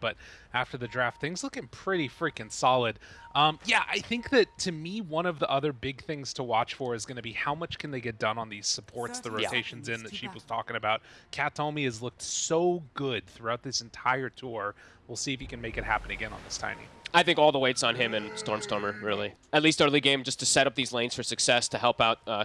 but after the draft, things looking pretty freaking solid. Um, yeah, I think that to me, one of the other big things to watch for is going to be how much can they get done on these supports, the Yeah. rotations in that Sheep was talking about. Kataomi has looked so good throughout this entire tour. We'll see if he can make it happen again on this Tiny. I think all the weight's on him and Stormstormer, really. At least early game, just to set up these lanes for success, to help out, uh,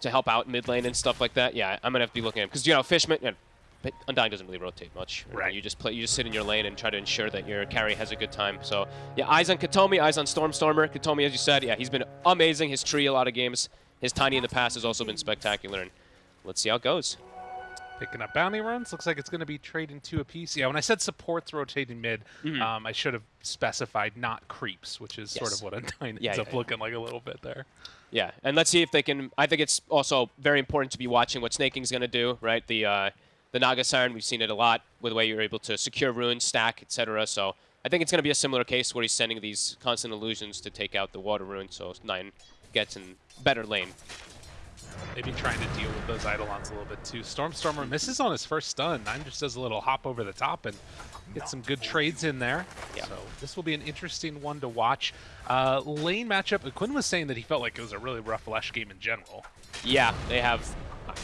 to help out mid lane and stuff like that. Yeah, I'm gonna have to be looking at him because you know Fishman. But Undying doesn't really rotate much. Right. You just play. You just sit in your lane and try to ensure that your carry has a good time. So yeah, eyes on Kataomi, eyes on Stormstormer. Kataomi, as you said, yeah, he's been amazing. His tree a lot of games. His tiny in the past has also been spectacular. And let's see how it goes. Picking up bounty runs. Looks like it's going to be trading two apiece. Yeah, when I said supports rotating mid, um, I should have specified not creeps, which is sort of what Undying Yeah, ends yeah, up yeah. looking like a little bit there. Yeah, and let's see if they can. I think it's also very important to be watching what Sneyking's going to do, right? The uh, the Naga Siren, we've seen it a lot with the way you're able to secure runes, stack, etc. So I think it's going to be a similar case where he's sending these constant illusions to take out the water rune, so Nine gets in better lane. Maybe trying to deal with those Eidolons a little bit too. Stormstormer misses on his first stun. Nine just does a little hop over the top and gets some good trades in there. Yeah. So this will be an interesting one to watch. Uh, lane matchup. Quinn was saying that he felt like it was a really rough Lesh game in general. Yeah, they have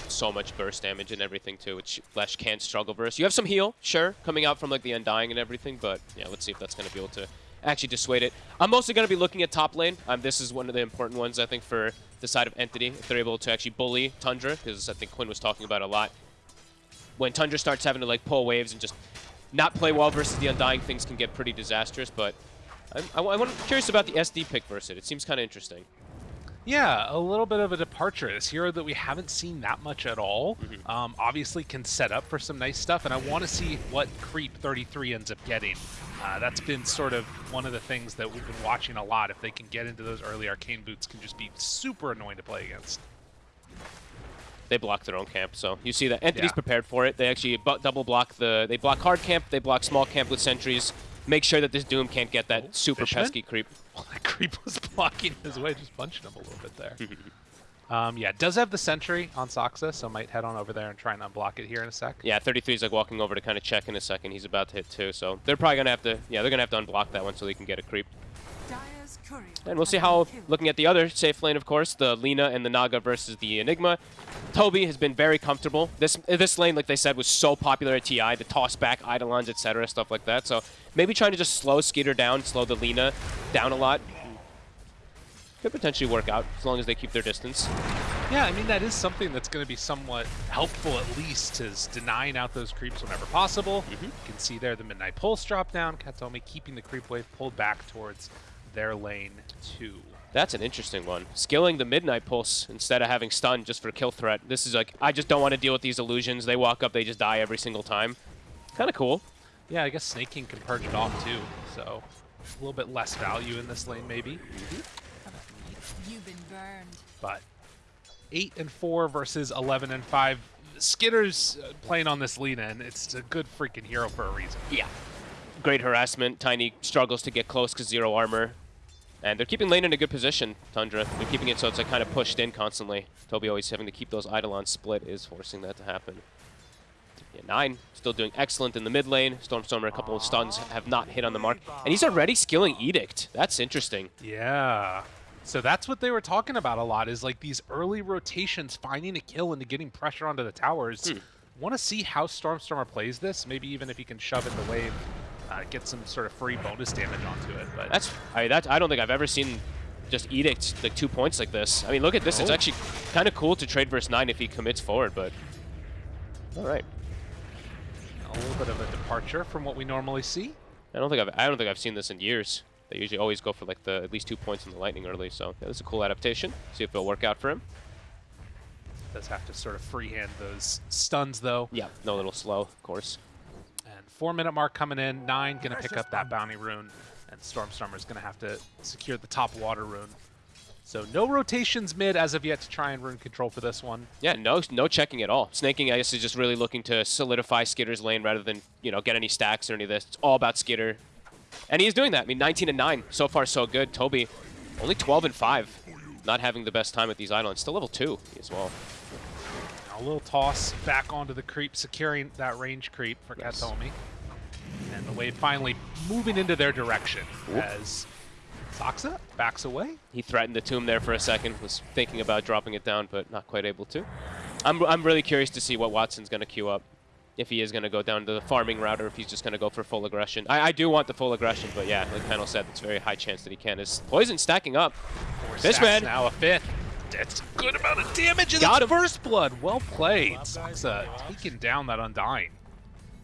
so much burst damage and everything too, which Lesh can struggle versus. You have some heal, sure, coming out from like the Undying and everything, but yeah, let's see if that's going to be able to actually dissuade it. I'm mostly going to be looking at top lane. Um, this is one of the important ones, I think, for the side of Entity, if they're able to actually bully Tundra, because I think Quinn was talking about a lot. When Tundra starts having to like pull waves and just not play well versus the Undying, things can get pretty disastrous, but I'm, I, I'm curious about the SD pick versus it. It seems kind of interesting. Yeah, a little bit of a departure. This hero that we haven't seen that much at all. Um, obviously can set up for some nice stuff, and I want to see what Creep 33 ends up getting. Uh, that's been sort of one of the things that we've been watching a lot. If they can get into those early arcane boots, can just be super annoying to play against. They block their own camp. So you see that entities Yeah. prepared for it. They actually double block the. They block hard camp. They block small camp with sentries. Make sure that this Doom can't get that super Fishman? pesky creep. Well, that creep was blocking his way, just punching him a little bit there. um, yeah, does have the sentry on Saksa, so might head on over there and try and unblock it here in a sec. Yeah, 33 is like walking over to kind of check in a second. He's about to hit too. So they're probably gonna have to. Yeah, they're gonna have to unblock that one so they can get a creep. And we'll see how, looking at the other safe lane, of course, the Lina and the Naga versus the Enigma. Tobi has been very comfortable. This this lane, like they said, was so popular at TI, the toss back, Eidolons, etc., stuff like that. So maybe trying to just slow Skiter down, slow the Lina down a lot. Could potentially work out as long as they keep their distance. Yeah, I mean, that is something that's going to be somewhat helpful, at least, is denying out those creeps whenever possible. Mm-hmm. You can see there the Midnight Pulse drop down. Kataomi keeping the creep wave pulled back towards their lane, too. That's an interesting one. Skilling the Midnight Pulse instead of having stun just for kill threat. This is like, I just don't want to deal with these illusions. They walk up, they just die every single time. Kind of cool. Yeah, I guess Sneyking can purge it off, too, so a little bit less value in this lane, maybe. You've been burned. But 8 and 4 versus 11 and 5. Skiter's uh, playing on this Lina, and it's a good freaking hero for a reason. Yeah. Great harassment. Tiny struggles to get close because zero armor. And they're keeping lane in a good position, Tundra. They're keeping it so it's like kind of pushed in constantly. Tobi always having to keep those Eidolons split is forcing that to happen. Yeah, Nine still doing excellent in the mid lane. Stormstormer, a couple of stuns have not hit on the mark. And he's already skilling Edict. That's interesting. Yeah. So that's what they were talking about a lot is like these early rotations, finding a kill and getting pressure onto the towers. Hmm. Want to see how Stormstormer plays this? Maybe even if he can shove in the wave, uh, get some sort of free bonus damage onto it. But That's I that I don't think I've ever seen just Edict like two points like this. I mean, look at this. It's Oh. actually kind of cool to trade versus nine if he commits forward, but all right. a little bit of a departure from what we normally see. I don't think I've I don't think I've seen this in years. They usually always go for like the at least two points in the lightning early. So yeah, this is a cool adaptation. See if it'll work out for him. Does have to sort of freehand those stuns though. Yeah, no, a little slow, of course. And four minute mark coming in. Nine gonna pick up that bounty rune, and Stormstormer Stormstormer's gonna have to secure the top water rune. So no rotations mid as of yet to try and rune control for this one. Yeah, no, no checking at all. Sneyking, I guess, is just really looking to solidify Skiter's lane rather than you know get any stacks or any of this. It's all about Skiter, and he's doing that. I mean, 19 and 9 so far, so good. Tobi, only 12 and 5, not having the best time at these islands. Still level two as well. A little toss back onto the creep, securing that range creep for Nice. Kataomi. And And the wave finally moving into their direction as Saksa backs away. He threatened the tomb there for a second, was thinking about dropping it down, but not quite able to. I'm, I'm really curious to see what Watson's going to queue up. If he is going to go down to the farming route or if he's just going to go for full aggression. I, I do want the full aggression, but yeah, like Panel said, it's a very high chance that he can. His poison stacking up. Four This stacks man. now a fifth. That's a good amount of damage. And Got first blood. Well played. Saksa uh, taking down that Undying.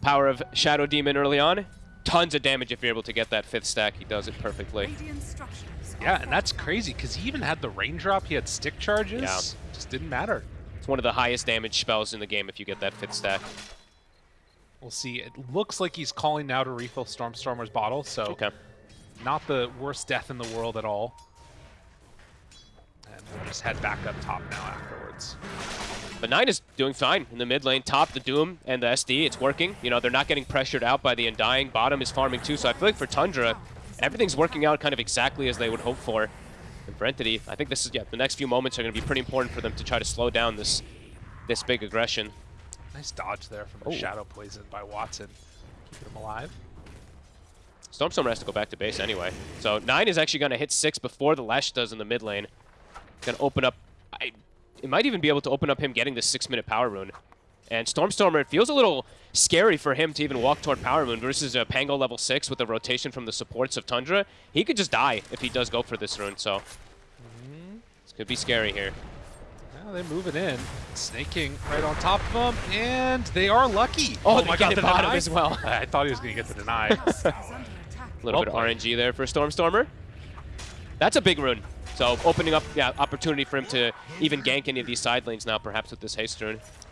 Power of Shadow Demon early on. Tons of damage if you're able to get that fifth stack. He does it perfectly. Radiant structures. are Yeah, and that's crazy because he even had the raindrop. He had stick charges. Yeah. Just didn't matter. It's one of the highest damage spells in the game if you get that fifth stack. We'll see. It looks like he's calling now to refill Stormstormer's bottle, so Okay. not the worst death in the world at all. And we'll just head back up top now afterwards. But Nine is doing fine in the mid lane. Top, the Doom, and the SD, it's working. You know, they're not getting pressured out by the Undying. Bottom is farming too, so I feel like for Tundra, everything's working out kind of exactly as they would hope for. And for Entity, I think this is, yeah, the next few moments are going to be pretty important for them to try to slow down this this big aggression. Nice dodge there from the Oh. Shadow Poison by Watson. Keeping him alive. Stormstormer has to go back to base anyway. So Nine is actually going to hit six before the Lesh does in the mid lane. To open up... I, it might even be able to open up him getting the six-minute power rune. And Stormstormer, it feels a little scary for him to even walk toward power rune versus a Pango level six with a rotation from the supports of Tundra. He could just die if he does go for this rune, so... Mm-hmm. This could be scary here. Now they're moving in. Sneyking right on top of them, and they are lucky. Oh, oh my they get god, the bottom as well. I thought he was going to get the deny. is under attack. A little Well bit of. RNG there for Stormstormer. That's a big rune. So opening up, yeah, opportunity for him to even gank any of these side lanes now, perhaps with this haste.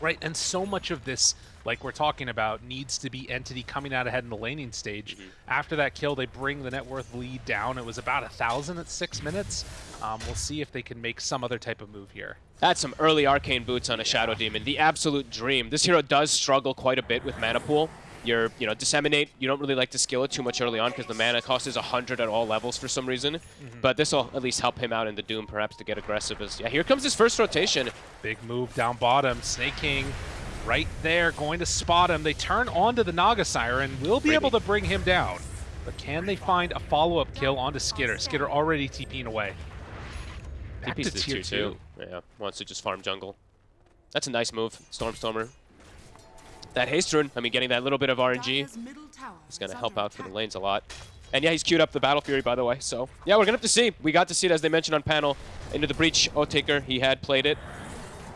Right, and so much of this, like we're talking about, needs to be Entity coming out ahead in the laning stage. Mm-hmm. After that kill, they bring the net worth lead down. It was about a thousand at six minutes. Um, we'll see if they can make some other type of move here. That's some early arcane boots on a Shadow Demon. The absolute dream. This hero does struggle quite a bit with mana pool. You're, you know, disseminate. You don't really like to skill it too much early on because the mana cost is 100 at all levels for some reason. Mm-hmm. But this will at least help him out in the Doom, perhaps to get aggressive. As yeah, here comes his first rotation. Big move down bottom. Sneyking right there, going to spot him. They turn onto the Naga Siren. Will be Freebie. able to bring him down. But can they find a follow-up kill onto Skiter? Skiter already TPing away. Back TP's to to tier tier two. two. Yeah, wants to just farm jungle. That's a nice move, Stormstormer. That haste rune, I mean, getting that little bit of RNG Dire's middle tower is going to help out for the lanes a lot. And yeah, he's queued up the Battle Fury, by the way. So yeah, we're going to have to see. We got to see it, as they mentioned on panel, into the Breach Oathtaker. He had played it.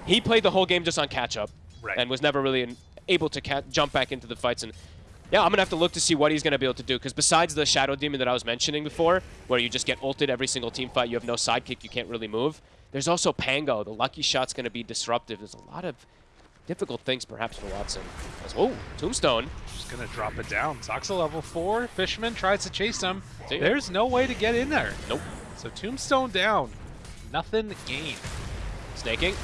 He played the whole game just on catch-up. Right. And was never really able to jump back into the fights. And yeah, I'm going to have to look to see what he's going to be able to do. Because besides the Shadow Demon that I was mentioning before, where you just get ulted every single team fight, you have no sidekick, you can't really move. There's also Pango. The Lucky Shot's going to be disruptive. There's a lot of difficult things perhaps for Watson. As, oh, Tombstone. Just gonna drop it down. Saksa level four. Fishman tries to chase him. See. There's no way to get in there. Nope. So Tombstone down. Nothing gained. Sneyking.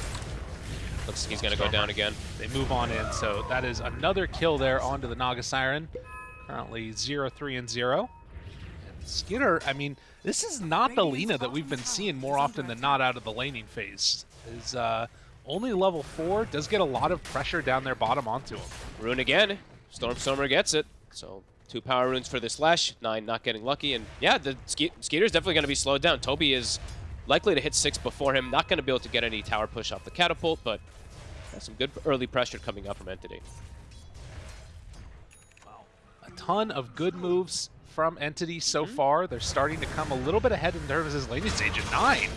Looks like he's going to go down again. They move on in. So that is another kill there onto the Naga Siren. Currently 0 3 and 0. Skiter, I mean, this is not the Lina that we've been seeing more often than not out of the laning phase. Is uh, only level 4, does get a lot of pressure down their bottom onto him. Rune again. Stormstormer gets it. So two power runes for this slash. Nine not getting lucky. And yeah, the ske Skiter's definitely going to be slowed down. Tobi is likely to hit six before him. Not going to be able to get any tower push off the catapult, but got some good early pressure coming up from Entity. Wow. A ton of good moves from Entity so mm-hmm. far. They're starting to come a little bit ahead in terms of his laning stage at 9.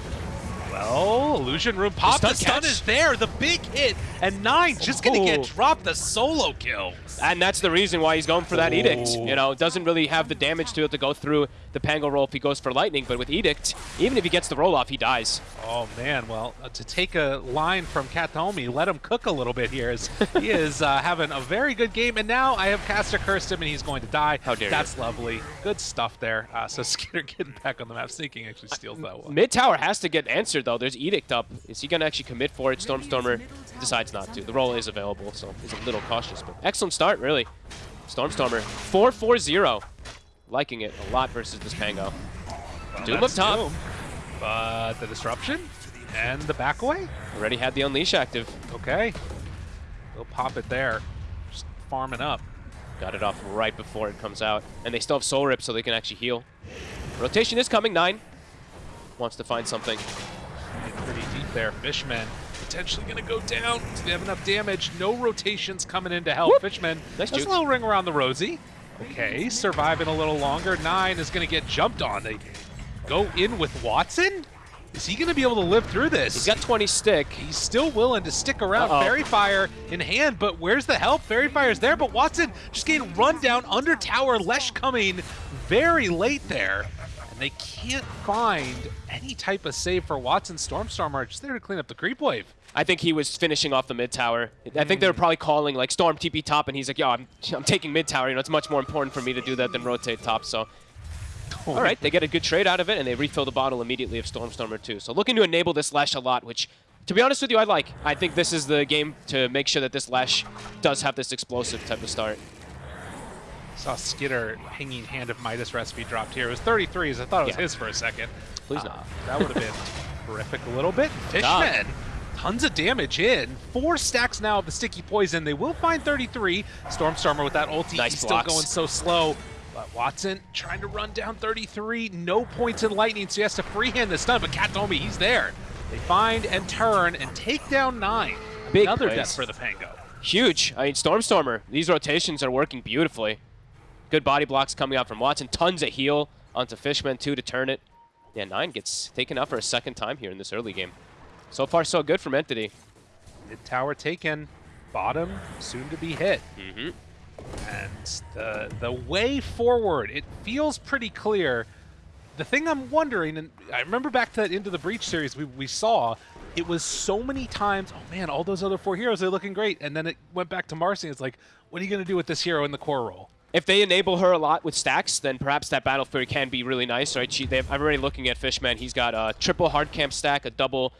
Well, Illusion Rune pop. stun The stun is there. The big hit. And 9 just going to Ooh. get dropped the solo kill. And that's the reason why he's going for that Edict. Oh. You know, doesn't really have the damage to it to go through the Pango roll if he goes for Lightning, but with Edict, even if he gets the roll off, he dies. Oh, man. Well, uh, to take a line from Kataomi, let him cook a little bit here. He is uh, having a very good game. And now I have Caster cursed him, and he's going to die. How dare you. That's lovely. Good stuff there. Uh, so Skiter getting back on the map. Sneyking actually steals that one. Mid tower has to get answered though. There's Edict up. Is he gonna actually commit for it? Stormstormer decides not to. The roll is available, so he's a little cautious. But excellent start, really. Stormstormer 4-4-0. Liking it a lot versus this Pango. Well, Doom up top. Doom. But the disruption and the back away. Already had the unleash active. Okay. We'll pop it there. Just farming up. Got it off right before it comes out. And they still have Soul Rip so they can actually heal. Rotation is coming. Nine wants to find something. Getting pretty deep there. Fishman potentially going to go down. Do they have enough damage? No rotations coming in to help. Whoop. Fishman, Nice that's a little ring around the rosy. Okay, surviving a little longer. Nine is going to get jumped on. They go in with Watson? Is he going to be able to live through this? He's got 20 stick. He's still willing to stick around. Uh-oh. Faerie Fire in hand, but where's the help? Faerie Fire's there, but Watson just getting run down under tower. Lesh coming very late there. And they can't find any type of save for Watson. Stormstormer just there to clean up the creep wave. I think he was finishing off the mid tower. I think they were probably calling like Storm TP top, and he's like, "Yo, I'm, I'm taking mid tower. You know, it's much more important for me to do that than rotate top." So, all right, they get a good trade out of it, and they refill the bottle immediately of Stormstormer too. So, looking to enable this Lesh a lot, which, to be honest with you, I like. I think this is the game to make sure that this Lesh does have this explosive type of start. Saw Skiter hanging hand of Midas recipe dropped here. It was 33s. I thought it was Yeah. his for a second. Please Uh, not. That would have been horrific a little bit. Fishman, tons of damage in. Four stacks now of the sticky poison. They will find 33. Stormstormer with that ulti. Nice He's still going so slow. But Watson trying to run down 33. No points in lightning, so he has to freehand the stun. But Kataomi, he's there. They find and turn and take down nine. Big Another plays. death for the Pango. Huge. I mean, Stormstormer, these rotations are working beautifully. Good body blocks coming out from Watson. Tons of heal onto Fishman, too, to turn it. Yeah, Nine gets taken out for a second time here in this early game. So far, so good from Entity. Mid tower taken. Bottom soon to be hit. Mm-hmm. And the the way forward, it feels pretty clear. The thing I'm wondering, and I remember back to that Into the Breach series we, we saw, it was so many times, oh man, all those other four heroes, they're looking great. And then it went back to Marcy, and it's like, what are you going to do with this hero in the core role? If they enable her a lot with stacks, then perhaps that Battle Fury can be really nice, right? She, they have, I'm already looking at Fishman. He's got a triple hard camp stack, a double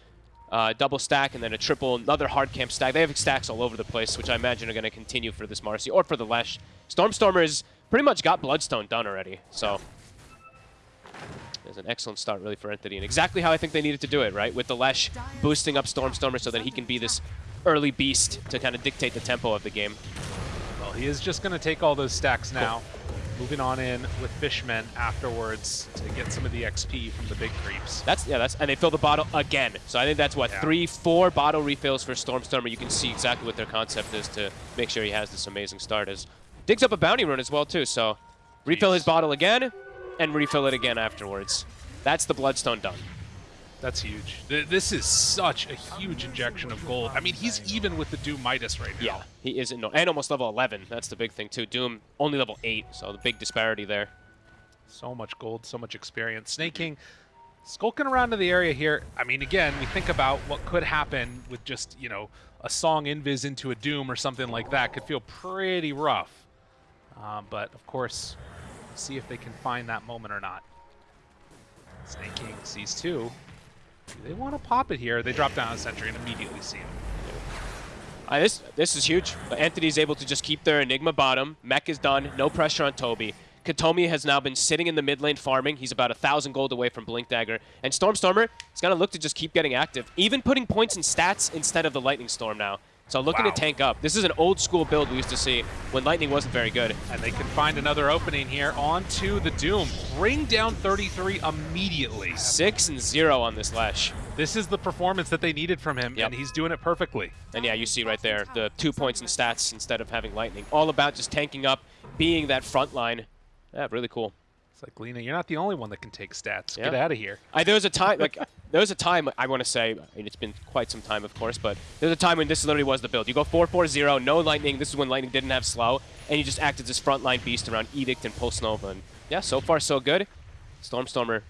uh, double stack, and then a triple another hard camp stack. They have stacks all over the place, which I imagine are going to continue for this Marcy or for the Lesh. Stormstormer's pretty much got Bloodstone done already, so it's an excellent start really for Entity, and exactly how I think they needed to do it, right? With the Lesh boosting up Stormstormer so that he can be this early beast to kind of dictate the tempo of the game. Well, he is just going to take all those stacks now. Moving on in with Fishman afterwards to get some of the XP from the big creeps. That's yeah, that's and they fill the bottle again. So I think that's what Yeah. three, four bottle refills for Stormstormer. You can see exactly what their concept is to make sure he has this amazing start. As digs up a bounty run as well too. So refill his bottle again and refill it again afterwards. That's the Bloodstone done. That's huge. Th- This is such a huge injection of gold. I mean, he's even with the Doom Midas right now. Yeah, he isn't no, and almost level 11. That's the big thing too. Doom only level eight, so the big disparity there. So much gold, so much experience. Sneyking skulking around to the area here. I mean, again, we think about what could happen with just, you know, a song invis into a Doom or something like that. Could feel pretty rough. Um, but, of course, see if they can find that moment or not. Sneyking sees two. They want to pop it here? They drop down a sentry and immediately see him. Uh, this this is huge. Anthony's able to just keep their Enigma bottom. Mech is done. No pressure on Tobi. Kataomi has now been sitting in the mid lane farming. He's about a thousand gold away from Blink Dagger. And Stormstormer is going to look to just keep getting active, even putting points in stats instead of the Lightning Storm now. So looking Wow. to tank up. This is an old school build we used to see when Lightning wasn't very good. And they can find another opening here onto the Doom. Bring down 33 immediately. Six and zero on this Lesh. This is the performance that they needed from him, Yep. and he's doing it perfectly. And yeah, you see right there the two points in stats instead of having Lightning. All about just tanking up, being that front line. Yeah, really cool. It's like, Lina, you're not the only one that can take stats. Get out of here. I, there was a time, like, there was a time, I want to say, I mean, it's been quite some time, of course, but there was a time when this literally was the build. You go 4-4-0, no lightning. This is when lightning didn't have slow, and you just acted as this frontline beast around Edict and Pulse Nova. And yeah, so far so good. Stormstormer,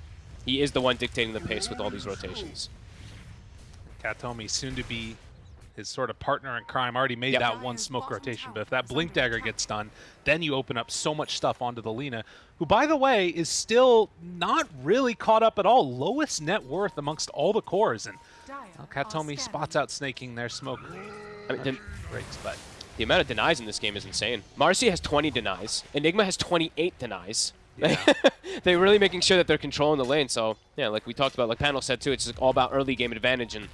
he is the one dictating the pace with all these rotations. Kataomi, soon to be his sort of partner in crime, already made Yep. that one smoke rotation. But if that Blink Dagger gets done, then you open up so much stuff onto the Lina, who, by the way, is still not really caught up at all. Lowest net worth amongst all the cores. And well, Kataomi spots out Sneyking their smoke. I mean, the, breaks, but the amount of denies in this game is insane. Marcy has 20 denies. Enigma has 28 denies. Yeah. they're really making sure that they're controlling the lane. So yeah, like we talked about, like Panel said too, it's just all about early game advantage, and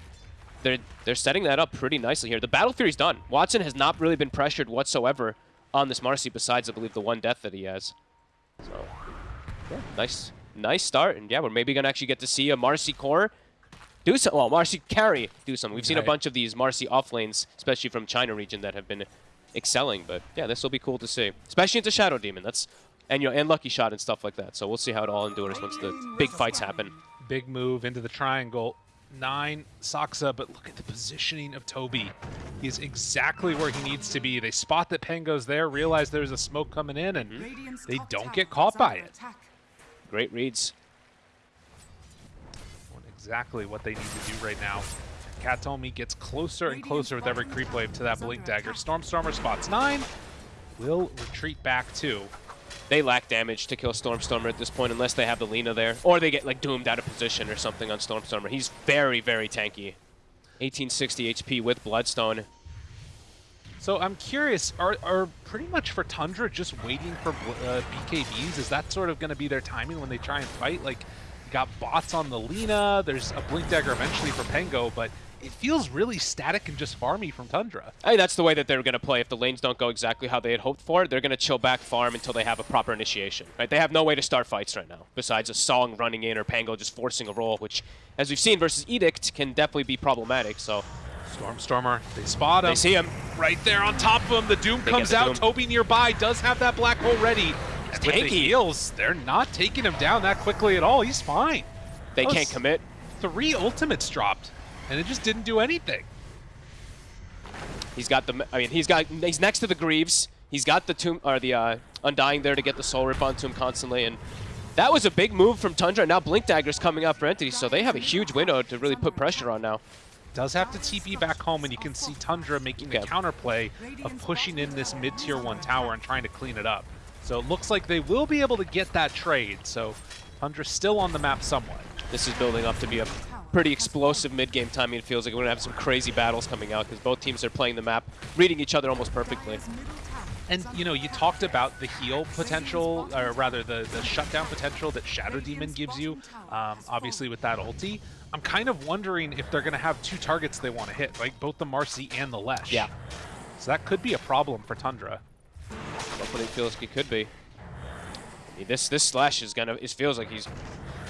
they're they're setting that up pretty nicely here. The Battle Fury's done. Watson has not really been pressured whatsoever on this Marcy besides, I believe, the one death that he has. So, yeah, nice, nice start. And yeah, we're maybe going to actually get to see a Marcy core do some, well, Marcy carry do something. We've seen a bunch of these Marcy off lanes, especially from China region, that have been excelling. But yeah, this will be cool to see, especially into Shadow Demon. That's and you know, and Lucky Shot and stuff like that. So we'll see how it all endures once the big fights happen. Big move into the triangle. Nine, Saksa, but look at the positioning of Tobi. He is exactly where he needs to be. They spot that Pango's there, realize there's a smoke coming in, and Radiant's they don't get caught by it. attack. Great reads. Doing exactly what they need to do right now. Kataomi gets closer and closer with every creep wave to that Blink Dagger. Stormstormer spots nine. Will retreat back two. They lack damage to kill Stormstormer at this point unless they have the Lina there. Or they get like doomed out of position or something on Stormstormer. He's very, very tanky. 1860 HP with Bloodstone. So I'm curious, are, are pretty much for Tundra just waiting for uh, BKBs? Is that sort of going to be their timing when they try and fight? Like, got bots on the Lina, there's a Blink Dagger eventually for Pango, but it feels really static and just farmy from Tundra. Hey, that's the way that they're going to play. If the lanes don't go exactly how they had hoped for, they're going to chill back farm until they have a proper initiation. Right? They have no way to start fights right now, besides a Song running in or Pango just forcing a roll, which, as we've seen versus Edict, can definitely be problematic. So Stormstormer, they spot him. they see him. right there on top of him. The Doom They comes the out. Doom. Tobi nearby does have that black hole ready. And with the heals, they're not taking him down that quickly at all. He's fine. They That can't commit. Three ultimates dropped, and it just didn't do anything. He's got the. I mean, he's got. He's next to the Greaves. He's got the tomb or the uh, Undying there to get the soul rip onto him constantly, and that was a big move from Tundra. Now Blink Dagger's coming up for Entity, so they have a huge window to really put pressure on now. Does have to TP back home, and you can see Tundra making the counterplay of pushing in this mid-tier one tower and trying to clean it up. So it looks like they will be able to get that trade. So Tundra's still on the map somewhat. This is building up to be a pretty explosive mid-game timing. It feels like we're gonna have some crazy battles coming out because both teams are playing the map, reading each other almost perfectly. Dire's middle tower And you know, you talked about the heal potential, or rather the, the shutdown potential that Shadow Demon gives you, um, obviously with that ulti. I'm kind of wondering if they're going to have two targets they want to hit, right? Both the Marcy and the Lesh. Yeah. So that could be a problem for Tundra. Definitely feels like it could be. I mean, this this slash is gonna. It feels like he's,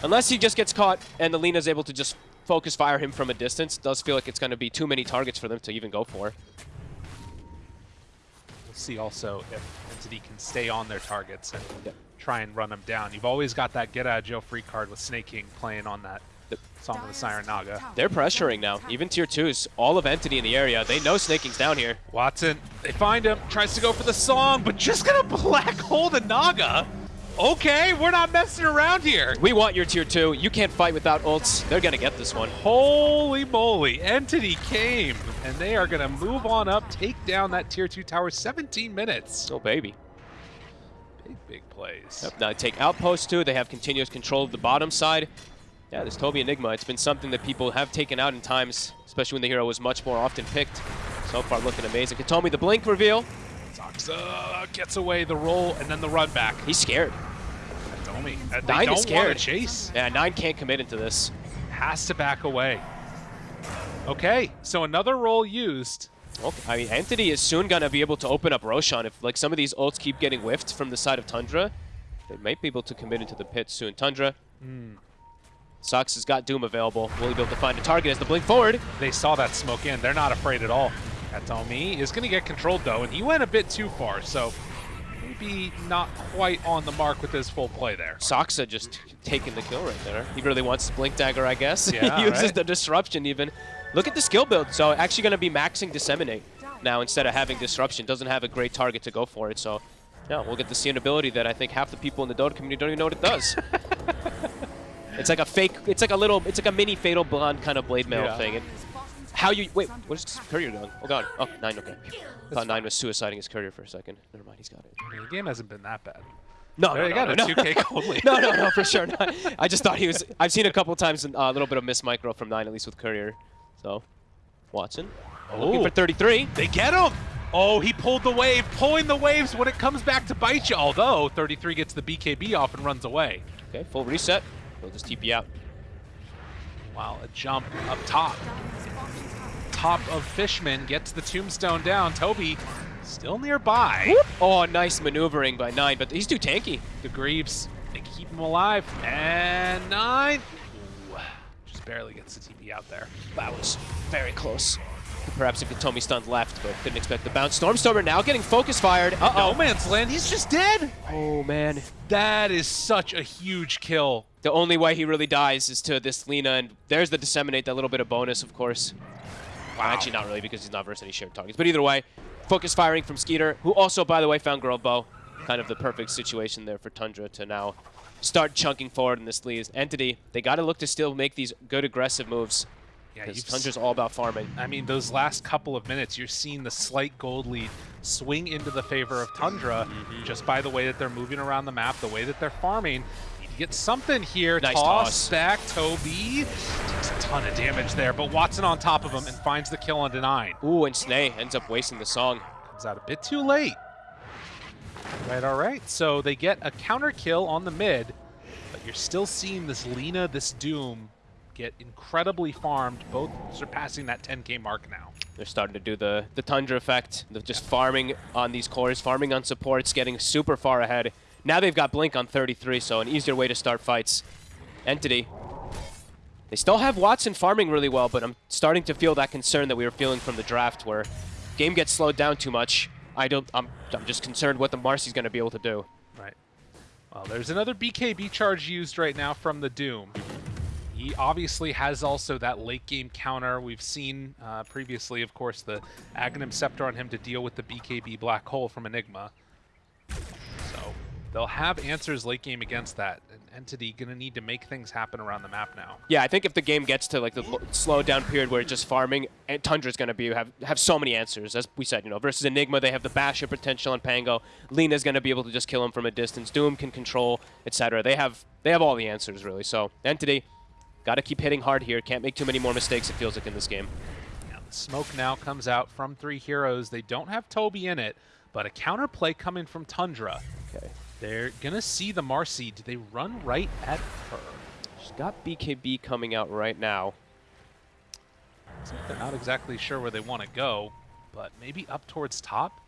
unless he just gets caught and the Lina's able to just focus fire him from a distance. Does feel like it's gonna be too many targets for them to even go for. We'll see also if Entity can stay on their targets and Yep. try and run them down. You've always got that get out of jail free card with Sneyking playing on that. Song of the Siren Naga. They're pressuring now. Even tier twos, all of Entity in the area. They know Sneyking's down here. Watson, they find him, tries to go for the song, but just gonna black hole the Naga. Okay, we're not messing around here. We want your tier two. You can't fight without ults. They're gonna get this one. Holy moly, Entity came, and they are gonna move on up, take down that tier two tower, 17 minutes. Oh baby. Big, big plays. Yep, now they take outpost too. They have continuous control of the bottom side. Yeah, this Tobi Enigma, it's been something that people have taken out in times, especially when the hero was much more often picked. So far looking amazing. Kataomi the blink reveal. Saksa gets away the roll and then the run back. He's scared. Domi, uh, they Nine is scared. to chase. Yeah, Nine can't commit into this. Has to back away. Okay, so another roll used. Okay. I mean, Entity is soon gonna be able to open up Roshan. If like some of these ults keep getting whiffed from the side of Tundra, they might be able to commit into the pit soon. Tundra. Sox has got Doom available. Will he be able to find a target as the blink forward? They saw that smoke in. They're not afraid at all. Kataomi is going to get controlled, though, and he went a bit too far, so maybe not quite on the mark with his full play there. Saksa just taking the kill right there. He really wants Blink Dagger, I guess. Yeah, he uses right. the Disruption even. Look at the skill build. So actually going to be maxing Disseminate now instead of having Disruption. Doesn't have a great target to go for it. So yeah, we'll get to see an ability that I think half the people in the Dota community don't even know what it does. it's like a fake, it's like a little, it's like a mini Fatal Bonds kind of Blade Mail Yeah. thing. And how you, wait, what is Courier doing? Oh god, oh, Nine, okay. I thought Nine was suiciding his Courier for a second. Never mind, he's got it. I mean, the game hasn't been that bad. No, There no, you no, go, no, a no. 2K gold no, no, no, for sure not. I just thought he was. I've seen a couple times uh, a little bit of miss micro from nine, at least with Courier. So, Watson looking Oh. for 33. They get him! Oh, he pulled the wave, pulling the waves when it comes back to bite you. Although 33 gets the BKB off and runs away. Okay, full reset. We'll just TP out. Wow, a jump up top. Top of Fishman gets the tombstone down. Tobi Still nearby. Oh, nice maneuvering by Nine, but he's too tanky. The Greaves, they keep him alive. And nine. Ooh, just barely gets the TP out there. That was very close. Perhaps if Hitomi stunned left, but didn't expect the bounce. Stormstormer now getting focus fired. Uh-oh. No man's land. He's just dead. Oh, man. That is such a huge kill. The only way he really dies is to this Lina, and there's the Disseminate, that little bit of bonus, of course. Wow. Actually, not really, because he's not versus any shared targets. But either way, focus firing from Skiter, who also, by the way, found Girl Bow. Kind of the perfect situation there for Tundra to now start chunking forward in this lead. Entity, they got to look to still make these good aggressive moves. Yeah, Tundra's all about farming. I mean, those last couple of minutes, you're seeing the slight gold lead swing into the favor of Tundra mm-hmm. just by the way that they're moving around the map, the way that they're farming. Get something here. Nice toss, toss. back, Tobi. Takes a ton of damage there, but Watson on top of him and finds the kill on Deny. Ooh, and Snay ends up wasting the song. Comes out a bit too late. Right, all right. So they get a counter kill on the mid, but you're still seeing this Lina, this Doom, get incredibly farmed, both surpassing that 10k mark now. They're starting to do the, the Tundra effect, of just farming on these cores, farming on supports, getting super far ahead. Now they've got Blink on 33, so an easier way to start fights. Entity. They still have Watson farming really well, but I'm starting to feel that concern that we were feeling from the draft where game gets slowed down too much. I don't, I'm, I'm just concerned what the Marcy's going to be able to do. Right. Well, there's another BKB charge used right now from the Doom. He obviously has also that late game counter. We've seen uh, previously, of course, the Aghanim Scepter on him to deal with the BKB Black Hole from Enigma. They'll have answers late game against that. And Entity gonna need to make things happen around the map now. Yeah, I think if the game gets to like the slow down period where it's just farming, eh, Tundra's going to be have have so many answers. As we said, you know, versus Enigma, they have the basher potential on Pango. Lina's going to be able to just kill him from a distance. Doom can control, etc. They have they have all the answers really. So Entity, got to keep hitting hard here. Can't make too many more mistakes. It feels like in this game. Now, the smoke now comes out from Three Heroes. They don't have Tobi in it, but a counterplay coming from Tundra. Okay, They're gonna see the Marcy. Do they run right at her? she's got BKB coming out right now. They're not exactly sure where they want to go, but maybe up towards top.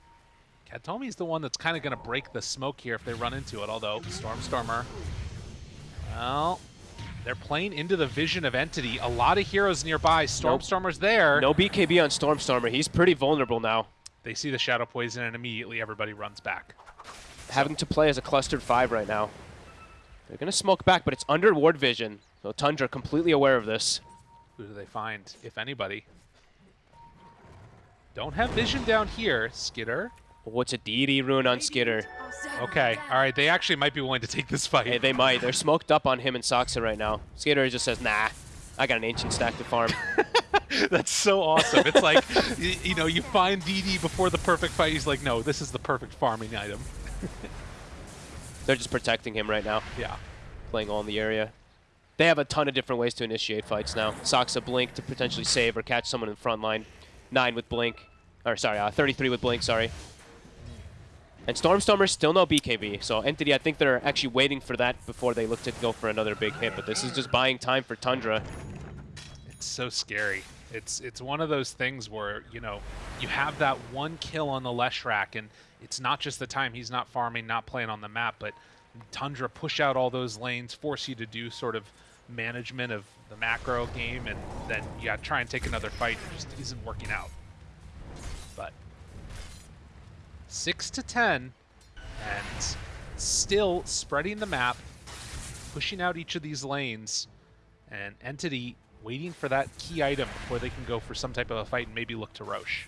Kataomi's the one that's kind of going to break the smoke here if they run into it, although Stormstormer, well, they're playing into the vision of Entity. A lot of heroes nearby. Stormstormer's there. No BKB on Stormstormer. He's pretty vulnerable now. They see the Shadow Poison, and immediately everybody runs back. Having to play as a clustered five right now. They're going to smoke back, but it's under ward vision. So Tundra completely aware of this. Who do they find, if anybody? Don't have vision down here, Skiter. What's a deity rune on Skiter? Okay, all right, they actually might be willing to take this fight. Hey, they might. They're smoked up on him and Saksa right now. Skiter just says, nah, I got an ancient stack to farm. That's so awesome. It's like, you, you know, you find DD before the perfect fight. He's like, no, this is the perfect farming item. They're just protecting him right now, Yeah. playing all in the area. They have a ton of different ways to initiate fights now. Saksa Blink to potentially save or catch someone in front line. 9 with Blink. Or, sorry, uh, 33 with Blink, sorry. And Stormstormer still no BKB, so Entity, I think they're actually waiting for that before they look to go for another big hit, but this is just buying time for Tundra. It's so scary. It's it's one of those things where, you know, you have that one kill on the Leshrac, and it's not just the time he's not farming, not playing on the map, but Tundra push out all those lanes, force you to do sort of management of the macro game, and then you got to try and take another fight. It just isn't working out. But six to ten, and still spreading the map, pushing out each of these lanes, and Entity waiting for that key item before they can go for some type of a fight and maybe look to Rosh.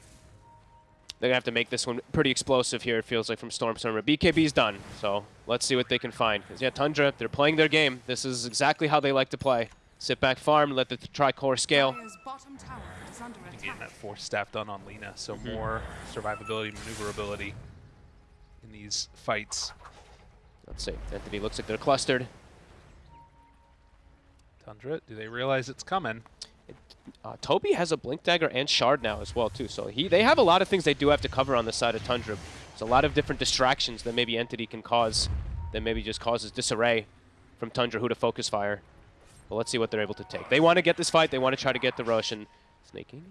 They're going to have to make this one pretty explosive here, it feels like, from Stormstormer. BKB's done, so let's see what they can find. 'Cause, yeah, Tundra, they're playing their game. This is exactly how they like to play. Sit back, farm, let the tri-core scale. Dire's bottom tower is under Getting that force staff done on Lina, so hmm. more survivability, maneuverability in these fights. Let's see. Entity looks like they're clustered. Tundra, do they realize it's coming? Uh, Tobi has a Blink Dagger and Shard now as well, too. So he they have a lot of things they do have to cover on the side of Tundra. There's a lot of different distractions that maybe Entity can cause that maybe just causes disarray from Tundra who to focus fire. But let's see what they're able to take. They want to get this fight. They want to try to get the rush and Sneyking.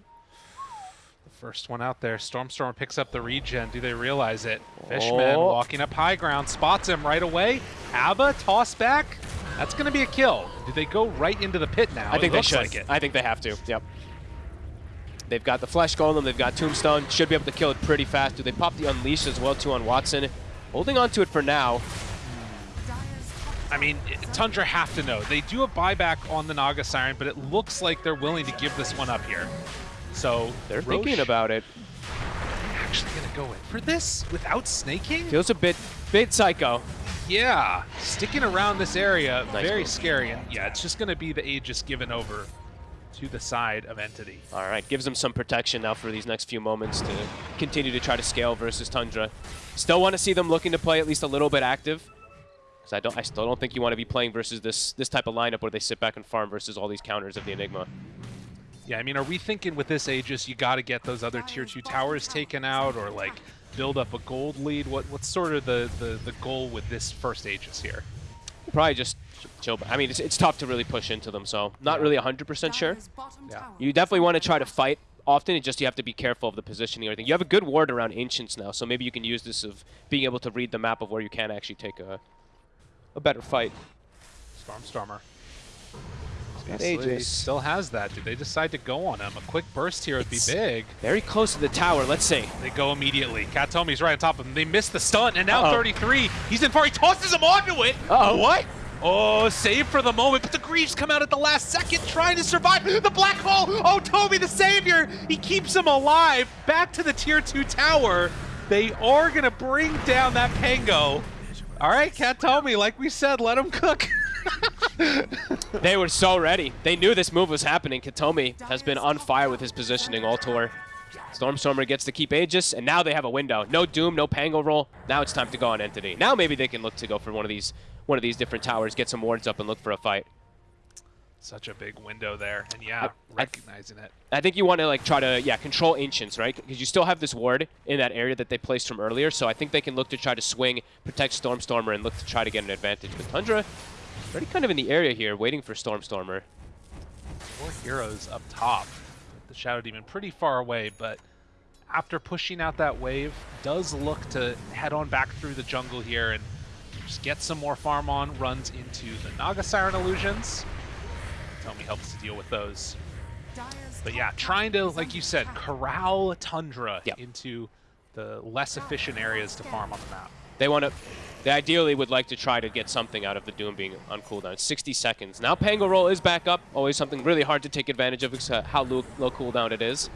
The first one out there. Stormstorm picks up the regen. Do they realize it? Fishman Oh. walking up high ground, spots him right away. Abba, toss back. That's going to be a kill. Do they go right into the pit now? I think they should. like it. I think they have to. Yep. They've got the Flesh Golem, they've got Tombstone. Should be able to kill it pretty fast. Do they pop the Unleash as well, too, on Watson? Holding on to it for now. I mean, Tundra have to know. They do a buyback on the Naga Siren, but it looks like they're willing to give this one up here. So They're Rosh thinking about it. actually going to go in for this without Sneyking? Feels a bit, bit psycho. Yeah, sticking around this area, Nice very move. scary. And yeah, it's just going to be the Aegis given over to the side of Entity. All right, gives them some protection now for these next few moments to continue to try to scale versus Tundra. Still want to see them looking to play at least a little bit active. Because I don't, I still don't think you want to be playing versus this this type of lineup where they sit back and farm versus all these counters of the Enigma. Yeah, I mean, are we thinking with this Aegis, you got to get those other tier two towers taken out, or like build up a gold lead? What what's sort of the the, the goal with this first Aegis here? Probably just chill. I mean, it's, it's tough to really push into them, so not Yeah. really 100% sure. Yeah. You definitely want to try to fight often. It's just you have to be careful of the positioning or everything. You have a good ward around Ancients now, so maybe you can use this of being able to read the map of where you can actually take a a better fight. Stormstormer. Got Obviously, Aegis. Still has that. Did they decide to go on him? A quick burst here would be big. Very close to the tower. Let's see. They go immediately. Kataomi's right on top of him. They miss the stun, and now Uh-oh. 33. He's in far. He tosses him onto it. Uh-oh. What? Oh, save for the moment, but the Greaves come out at the last second trying to survive. The black hole. Oh, Tobi the savior. He keeps him alive. Back to the tier two tower. They are going to bring down that Pango. All right, Kataomi, like we said, let him cook. They were so ready. They knew this move was happening. Kataomi has been on fire with his positioning all tour. Stormstormer gets to keep Aegis, and now they have a window. No Doom, no Pango roll. Now it's time to go on Entity. Now maybe they can look to go for one of these one of these different towers, get some wards up, and look for a fight. Such a big window there, and yeah, I- recognizing it. I think you want to like try to yeah control Ancients, right? Because you still have this ward in that area that they placed from earlier. So I think they can look to try to swing, protect Stormstormer, and look to try to get an advantage. But Tundra, already kind of in the area here, waiting for Stormstormer. Four heroes up top. The Shadow Demon pretty far away, but after pushing out that wave, does look to head on back through the jungle here and just get some more farm on, runs into the Naga Siren illusions. Tomi helps to deal with those. But yeah, trying to, like you said, corral Tundra Yep. into the less efficient areas to farm on the map. They want to. They ideally would like to try to get something out of the Doom being on cooldown. 60 seconds. Now Pango Roll is back up. Always something really hard to take advantage of because uh, how low, low cooldown it is.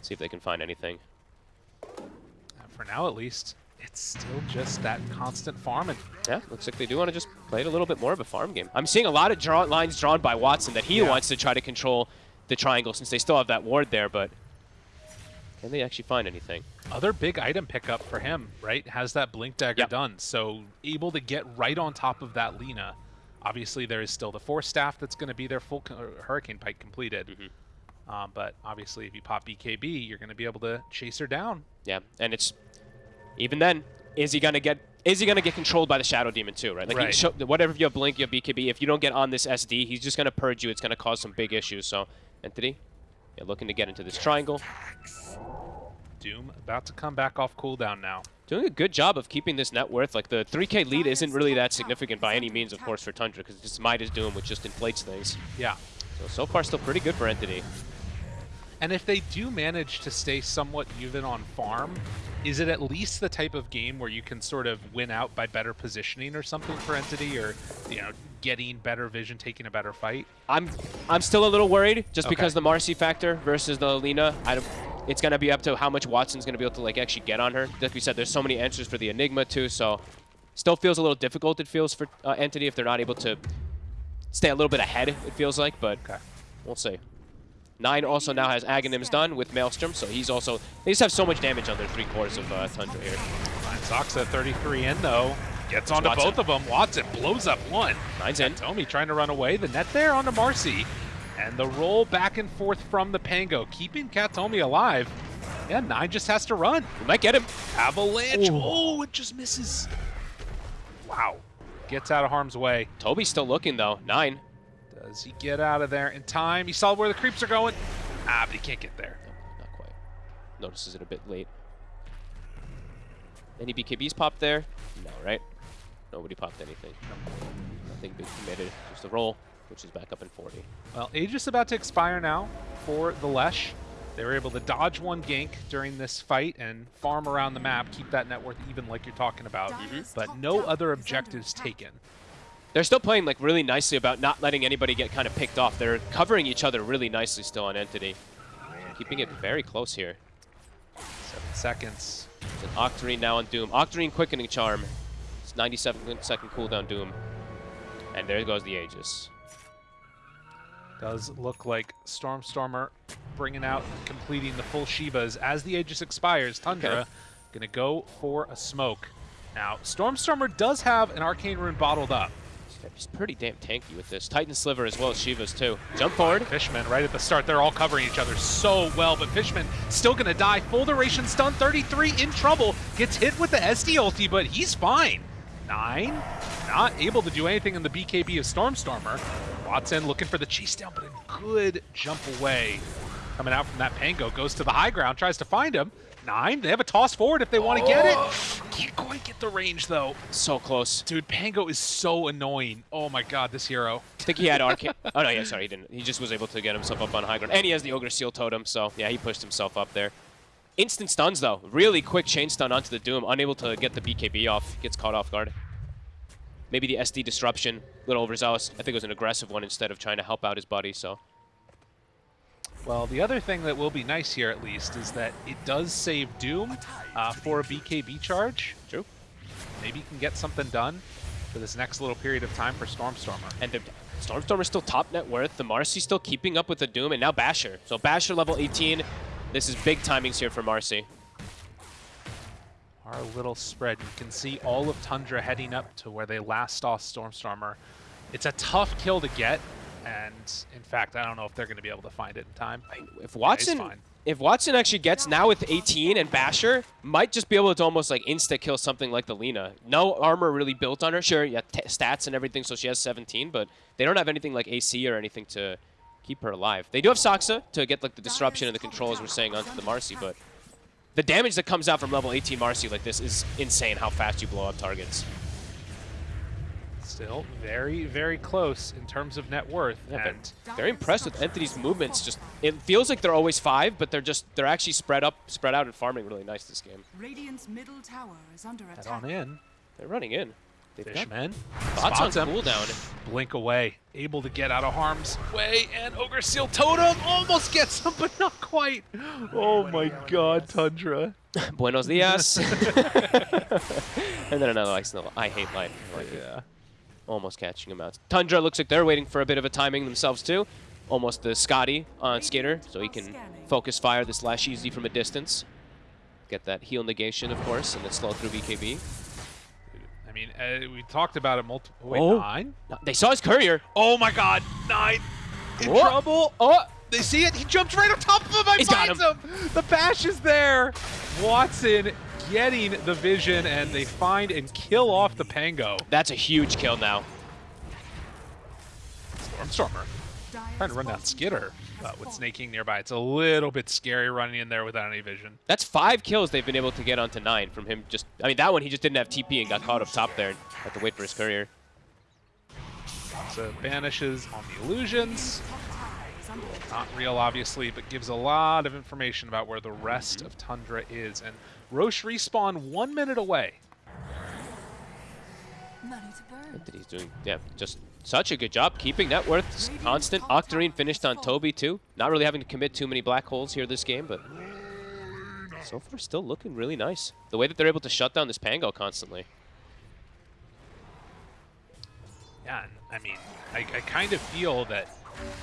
See if they can find anything. Uh, For now, at least, it's still just that constant farming. Yeah, looks like they do want to just play it a little bit more of a farm game. I'm seeing a lot of draw lines drawn by Watson that he Yeah. wants to try to control the triangle since they still have that ward there, but can they actually find anything? Other big item pickup for him, right? Has that blink dagger Yep. done, so able to get right on top of that Lina. Obviously, there is still the force staff that's going to be their full uh, hurricane pike completed. Mm-hmm. Um, but obviously, if you pop BKB, you're going to be able to chase her down. Yeah, and it's even then, is he gonna get is he gonna get controlled by the Shadow Demon too, right? Like Right. show, whatever you have Blink, you have BKB. If you don't get on this SD, he's just gonna purge you. It's gonna cause some big issues. So, Entity, yeah, looking to get into this triangle, Doom about to come back off cooldown now. doing a good job of keeping this net worth. Like the 3K lead isn't really that significant by any means, of course, for Tundra because it's Midas Doom, which just inflates things. Yeah. So so far, still pretty good for Entity. And if they do manage to stay somewhat even on farm, is it at least the type of game where you can sort of win out by better positioning or something for Entity or, you know, getting better vision, taking a better fight? I'm I'm still a little worried just Okay. because the Marcy factor versus the Lina. I don't, it's gonna be up to how much Watson's gonna be able to like actually get on her. Like we said, there's so many answers for the Enigma too, so still feels a little difficult. It feels for uh, Entity if they're not able to stay a little bit ahead. It feels like, but Okay. we'll see. Nine also now has Aghanims done with Maelstrom, so he's also they just have so much damage on their three quarters of uh, Tundra here. Fine Sox at 33 in though. Gets onto Watson. both of them. Watson blows up one. Nine's in. Tomi trying to run away. The net there onto Marcy. And the roll back and forth from the Pango, keeping Kataomi alive. Yeah, Nine just has to run. We might get him. Avalanche. Ooh. Oh, it just misses. Wow. Gets out of harm's way. Tobi's still looking though. Nine. Does he get out of there in time? He saw where the creeps are going. Ah, but he can't get there. Not quite. notices it a bit late. Any BKBs popped there? No, right? Nobody popped anything. Nothing big committed. Just a roll, which is back up in 40. Well, Aegis about to expire now for the Lesh. They were able to dodge one gank during this fight and farm around the map, keep that net worth even like you're talking about, Dyer's but no other objectives taken. They're still playing like really nicely about not letting anybody get kind of picked off. They're covering each other really nicely still on Entity. Keeping it very close here. Seven seconds. It's an Octarine now on Doom. Octarine Quickening Charm. It's 97 second cooldown Doom. And there goes the Aegis. Does look like Stormstormer bringing out and completing the full Shivas. As the Aegis expires, Tundra Okay. going to go for a smoke. Now, Stormstormer does have an Arcane Rune bottled up. He's pretty damn tanky with this. Titan Sliver as well as Shiva's too. Jump forward. Fishman right at the start, they're all covering each other so well, but Fishman still going to die. Full duration stun, 33 in trouble. Gets hit with the SD ulti, but he's fine. Nine, not able to do anything in the BKB of Stormstormer. Watson looking for the chase down, but a good jump away. Coming out from that Pango, goes to the high ground, tries to find him. Nine, they have a toss forward if they want to get it. Oh. Can't quite get the range though. So close. Dude, Pango is so annoying. Oh my god, this hero. I think he had Arcane. oh, no, yeah, sorry, he didn't. He just was able to get himself up on high ground. And he has the Ogre Seal Totem, so yeah, he pushed himself up there. Instant stuns, though. Really quick chain stun onto the Doom. Unable to get the BKB off. Gets caught off guard. Maybe the SD disruption. Little overzealous. I think it was an aggressive one instead of trying to help out his buddy, so. Well, the other thing that will be nice here, at least, is that it does save Doom uh, for a BKB charge. True. Maybe you can get something done for this next little period of time for Stormstormer. And the Stormstormer's still top net worth. The Marcy still keeping up with the Doom, and now Basher. So Basher level 18. This is big timings here for Marcy. Our little spread, you can see all of Tundra heading up to where they last saw Stormstormer. It's a tough kill to get, and in fact, I don't know if they're going to be able to find it in time. If Watson, fine. if Watson actually gets now with 18 and Basher, might just be able to almost like insta kill something like the Lina. No armor really built on her. Sure, yeah, t- stats and everything, so she has 17, but they don't have anything like AC or anything to keep her alive. They do have Saksa to get like the disruption and the control, as we're saying, onto the Marcy, but the damage that comes out from level 18 Marcy like this is insane. How fast you blow up targets. Still very, very close in terms of net worth. Yeah, but and very impressed with Entity's movements. Just it feels like they're always five, but they're just they're actually spread up, spread out, and farming really nice this game. Radiant's middle tower is under head attack. on in. They're running in. They've got Fishman Spots on spots him. cooldown. Blink away, able to get out of harm's way, and Ogre Seal Totem almost gets him, but not quite. Oh my god, Tundra. Buenos dias. and then another ice no, I hate life. I like it. Yeah. Almost catching him out. Tundra looks like they're waiting for a bit of a timing themselves too. Almost the Scotty on Skiter, so he can focus fire this Lesh easy from a distance. Get that heal negation, of course, and then slow through BKB. I mean, uh, we talked about it multiple. Wait, Oh. nine? They saw his courier. Oh my god, nine. In Oh. trouble. Oh, They see it. He jumps right on top of him. I He's got finds him. The bash is there. Watson getting the vision, and they find and kill off the Pango. that's a huge kill now. Stormstormer trying to run down Skiter, but with Sneyking nearby, it's a little bit scary running in there without any vision. That's five kills they've been able to get onto nine from him. Just, I mean, that one he just didn't have TP and got caught up top there and had to wait for his courier. So banishes on the illusions. Top tower is under attack. Not real, obviously, but gives a lot of information about where the rest of Tundra is. And Rosh respawn one minute away. Money to. That he's doing, yeah, just such a good job keeping net worth constant. Octarine finished on Tobi too. Not really having to commit too many black holes here this game, but so far still looking really nice. The way that they're able to shut down this Pango constantly. Yeah, I mean, I, I kind of feel that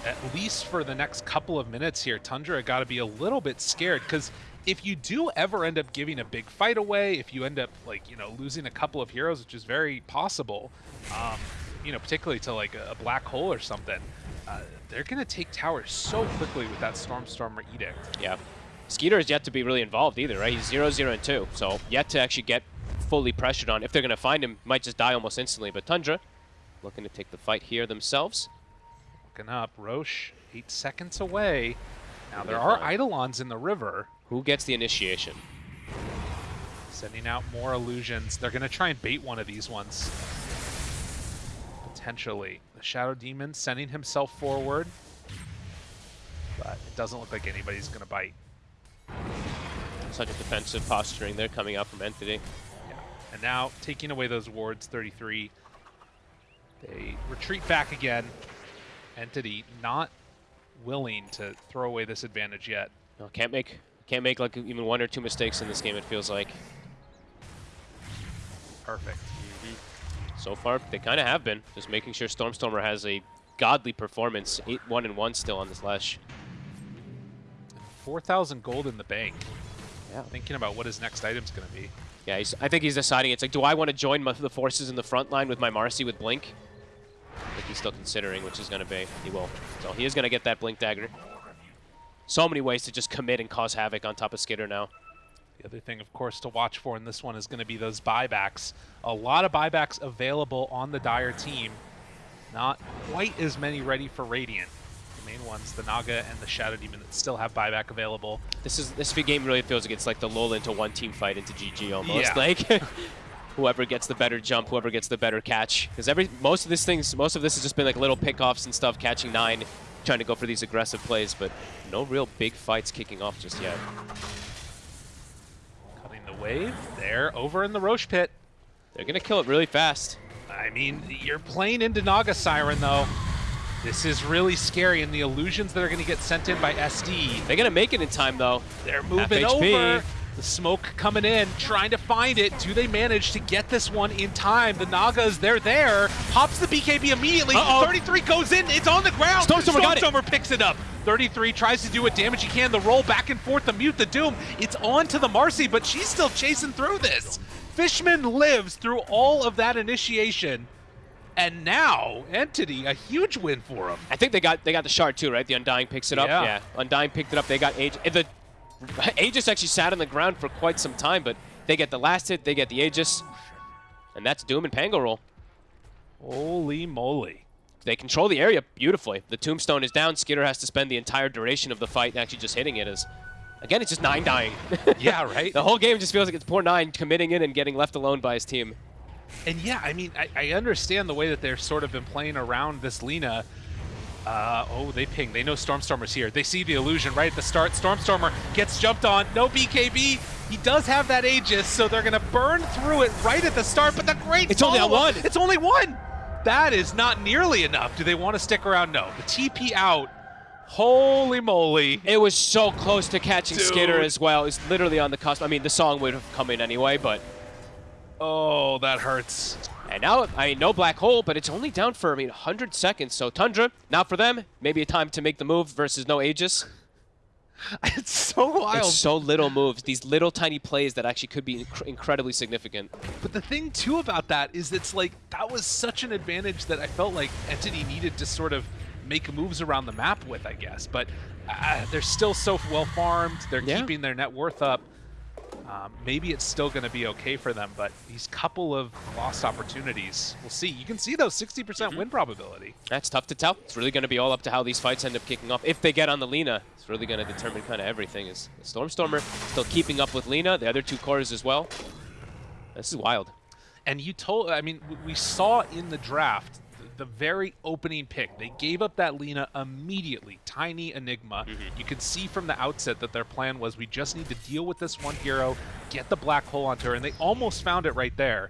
at least for the next couple of minutes here, Tundra got to be a little bit scared because if you do ever end up giving a big fight away, if you end up like you know losing a couple of heroes, which is very possible, um, you know, particularly to like a, black hole or something, uh, they're gonna take towers so quickly with that Stormstormer edict. Yeah. Skiter is yet to be really involved either, right? He's 0, 0, and 2, so yet to actually get fully pressured on. If they're going to find him, might just die almost instantly. But Tundra looking to take the fight here themselves. Looking up, Rosh eight seconds away. Now there are Eidolons in the river. Who gets the initiation? Sending out more illusions. They're going to try and bait one of these ones. Potentially. The Shadow Demon sending himself forward. But it doesn't look like anybody's going to bite. Such a defensive posturing there coming out from Entity. Yeah. And now, taking away those wards, 33. They retreat back again. Entity not willing to throw away this advantage yet. No, can't make can't make like even one or two mistakes in this game. It feels like. Perfect. So far, they kind of have been. Just making sure Stormstormer has a godly performance. 8-1 and 1 still on this Lesh. 4,000 gold in the bank. Yeah. Thinking about what his next item's going to be. Yeah, he's, I think he's deciding. It's like, do I want to join my, the forces in the front line with my Marcy with Blink? I think he's still considering which is going to be. He will. So he is going to get that Blink Dagger. So many ways to just commit and cause havoc on top of Skiter now. The other thing, of course, to watch for in this one is going to be those buybacks. A lot of buybacks available on the Dire team. Not quite as many ready for Radiant. The main ones, the Naga and the Shadow Demon, that still have buyback available. This is this game really feels like it's like the lull into one team fight into GG almost. Yeah. Like whoever gets the better jump, whoever gets the better catch. Because every most of these things, most of this has just been like little pickoffs and stuff, catching nine, trying to go for these aggressive plays, but no real big fights kicking off just yet. Cutting the wave. There, over in the Rosh pit. They're gonna kill it really fast. I mean, you're playing into Naga Siren, though. This is really scary, and the illusions that are going to get sent in by SD, They're gonna make it in time though. they're moving over. The smoke coming in, trying to find it. Do they manage to get this one in time? The Nagas, they're there. Pops the BKB immediately. Uh-oh. 33 goes in. It's on the ground. Stormstormer got it. Picks it up. 33 tries to do what damage he can. The roll back and forth, the mute, the doom. It's on to the Marcy, but she's still chasing through this. Fishman lives through all of that initiation. And now, Entity, a huge win for him. I think they got they got the shard too, right? The Undying picks it up. Yeah. Undying picked it up. They got Age. The Aegis actually sat on the ground for quite some time, but they get the last hit, they get the Aegis, and that's Doom and Pango roll. Holy moly. They control the area beautifully. The Tombstone is down. Skiter has to spend the entire duration of the fight actually just hitting it. As again, it's just nine dying. Yeah, right? the whole game just feels like it's poor nine committing in and getting left alone by his team. And yeah, I mean, I, I understand the way that they're sort of been playing around this Lina. Uh, oh, they ping. They know Stormstormer's here. They see the illusion right at the start. Stormstormer gets jumped on. No BKB. He does have that Aegis, so they're going to burn through it right at the start. But the great It's only one. It's only one. That is not nearly enough. Do they want to stick around? No. The TP out. Holy moly. It was so close to catching Skiter as well. It's literally on the cusp. I mean, the song would have come in anyway, but Oh, that hurts. And now, I mean, no black hole, but it's only down for, I mean, 100 seconds. So Tundra, not for them, maybe a time to make the move versus no Aegis. It's so wild. It's so little moves, these little tiny plays that actually could be inc incredibly significant. But the thing too about that is it's like that was such an advantage that I felt like Entity needed to sort of make moves around the map with, I guess. But uh, they're still so well farmed. They're Yeah. keeping their net worth up. Um, maybe it's still going to be okay for them, but these couple of lost opportunities, we'll see. You can see those 60% Mm-hmm. win probability. That's tough to tell. It's really going to be all up to how these fights end up kicking off. If they get on the Lena, it's really going to determine kind of everything. Is Stormstormer still keeping up with Lena, the other two cores as well? This is wild. And you told, I mean, we saw in the draft the very opening pick. They gave up that Lina immediately. Tiny Enigma. Mm-hmm. You could see from the outset that their plan was we just need to deal with this one hero, get the black hole onto her, and they almost found it right there.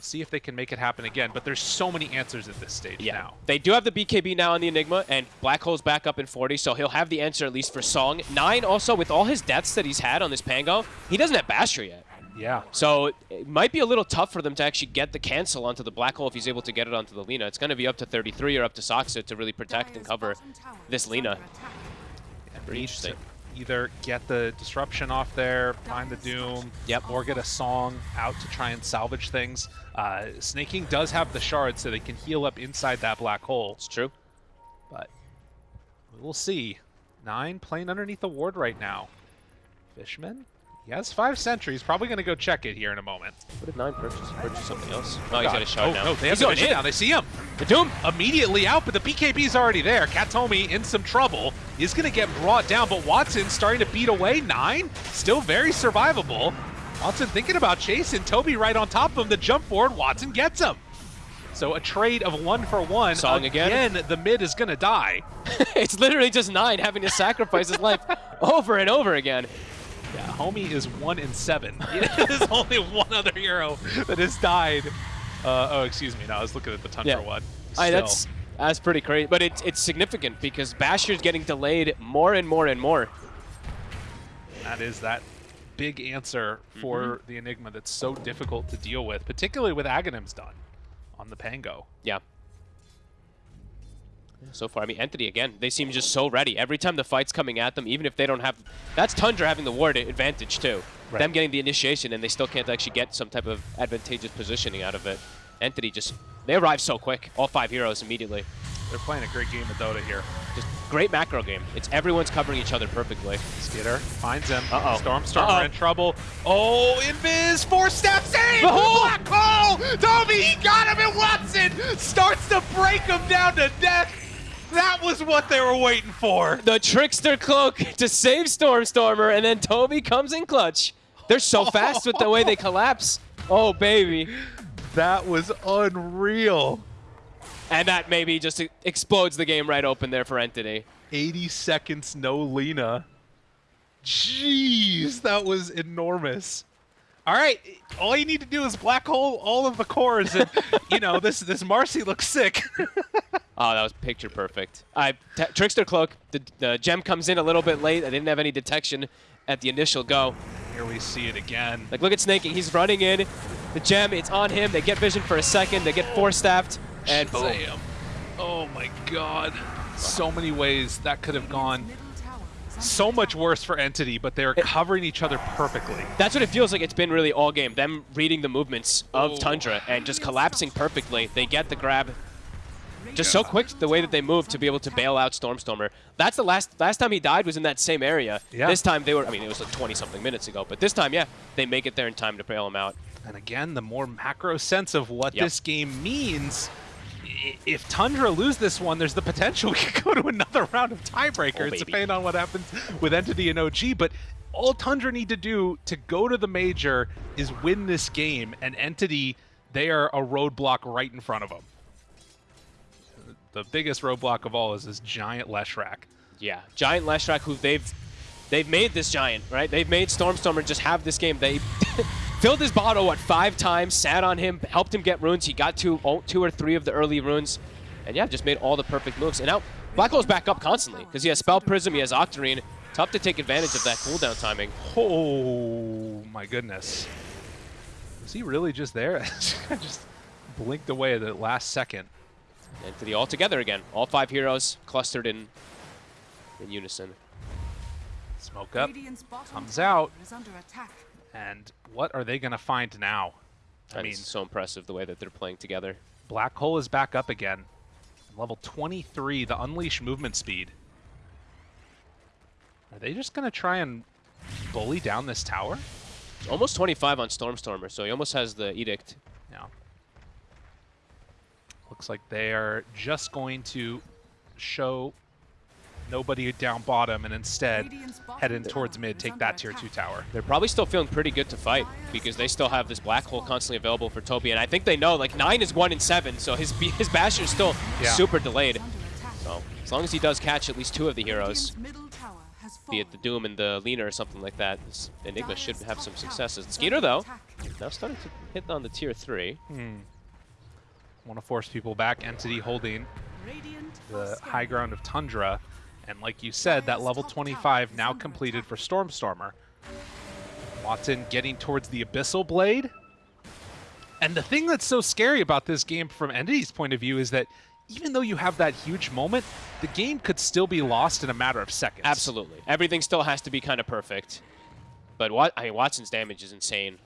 See if they can make it happen again. But there's so many answers at this stage now. They do have the BKB now on the Enigma, and Black Hole's back up in 40, so he'll have the answer at least for Song. Nine also, with all his deaths that he's had on this Pango, he doesn't have Basher yet. Yeah. So it might be a little tough for them to actually get the cancel onto the Black Hole if he's able to get it onto the Lina. It's going to be up to 33 or up to Saksa to really protect and cover this is Lina. Pretty to interesting. Either get the disruption off there, find the doom, Yep. or get a song out to try and salvage things. Uh, Sneyking does have the shard, so they can heal up inside that black hole. It's true. But we'll see. Nine playing underneath the ward right now. Fishman He has five sentries. Probably going to go check it here in a moment. What did Nine purchase? Purchase something else? Oh no, he's got a shot oh, now. no, they he's have going in. now. They see him. The Doom. Immediately out, but the BKB's already there. Kataomi in some trouble. Is going to get brought down, but Watson starting to beat away. Nine, still very survivable. Watson thinking about chasing. Tobi right on top of him. The jump forward. Watson gets him. So a trade of one for one. Song again. Again, the mid is going to die. it's literally just Nine having to sacrifice his life over and over again. Yeah, homie is one in seven. There's only one other hero that has died. Uh, oh, excuse me. No, I was looking at the Tundra Yeah. one. I, that's that's pretty crazy, but it's it's significant because Basher's getting delayed more and more and more. That is that big answer for Mm-hmm. the Enigma that's so difficult to deal with, particularly with Aghanim's done on the Pango. Yeah. So far, I mean, Entity again, they seem just so ready. Every time the fight's coming at them, even if they don't have... That's Tundra having the ward advantage, too. Right. Them getting the initiation, and they still can't actually get some type of advantageous positioning out of it. Entity just... They arrive so quick. All five heroes immediately. They're playing a great game of Dota here. Just great macro game. It's everyone's covering each other perfectly. Skiter finds him. Uh-oh. Stormstormer Uh-oh. in trouble. Oh, Invis, Force Staff save! Oh! Black hole! Tobi, he got him and Watson starts to break him down to death. That was what they were waiting for. The Trickster Cloak to save Stormstormer, and then Tobi comes in clutch. They're so fast with the way they collapse. Oh, baby. That was unreal. And that maybe just explodes the game right open there for Entity. 80 seconds, no Lina. Jeez, that was enormous. All right, all you need to do is black hole all of the cores, and you know this this Marcy looks sick. Oh, that was picture perfect. I Trickster Cloak, the, the gem comes in a little bit late. I didn't have any detection at the initial go. Here we see it again. Like, look at Sneyking. He's running in. The gem, it's on him. They get vision for a second. They get oh, Force Staffed. And boom. Oh my God! So many ways that could have gone. So much worse for Entity, but they're covering each other perfectly. That's what it feels like it's been really all game. Them reading the movements of Oh. Tundra and just collapsing perfectly. They get the grab. Just so quick the way that they move to be able to bail out Stormstormer. That's the last last time he died was in that same area. Yeah. This time they were I mean it was like 20 something minutes ago, but this time yeah, they make it there in time to bail him out. And again, the more macro sense of what Yep. this game means. If Tundra lose this one, there's the potential we could go to another round of tiebreakers, Oh, depending on what happens with Entity and OG. But all Tundra need to do to go to the major is win this game, and Entity, they are a roadblock right in front of them. The biggest roadblock of all is this giant Leshrac. Yeah, Giant Leshrac, who they've they've made this giant, right? They've made Stormstormer just have this game. They filled his bottle what five times, sat on him, helped him get runes. He got two, oh, two or three of the early runes, and yeah, just made all the perfect moves. And now Black Hole's back up constantly because he has Spell Prism, he has Octarine. Tough to take advantage of that cooldown timing. Oh my goodness. Was he really just there? just blinked away at the last second. And to the all together again. All five heroes clustered in in unison. Smoke up. Radiant's bottom comes tower out. Is under attack. And what are they going to find now? I mean, so impressive the way that they're playing together. Black Hole is back up again. Level 23, the Unleash movement speed. Are they just going to try and bully down this tower? It's Almost 25 on Stormstormer, so he almost has the Edict. Yeah. Looks like they are just going to show nobody down bottom and instead Radiant's bottom head in towards mid, take that tier 2 tower. They're probably still feeling pretty good to fight because they still have this black hole constantly available for Tobi, and I think they know like nine is one in seven, so his his basher is still Yeah. super delayed. Is under attack. So as long as he does catch at least two of the heroes, Radiant's middle tower has be it the. Doom and the Lina or something like that, Enigma should have some successes. Skiter though, now starting to hit on the tier three. Hmm. Want to force people back. Entity holding the high ground of Tundra. And like you said, that level 25 now completed for Stormstormer. Watson getting towards the Abyssal Blade. And the thing that's so scary about this game from Entity's point of view is that even though you have that huge moment, the game could still be lost in a matter of seconds. Absolutely, everything still has to be kind of perfect. But what I mean, Watson's damage is insane.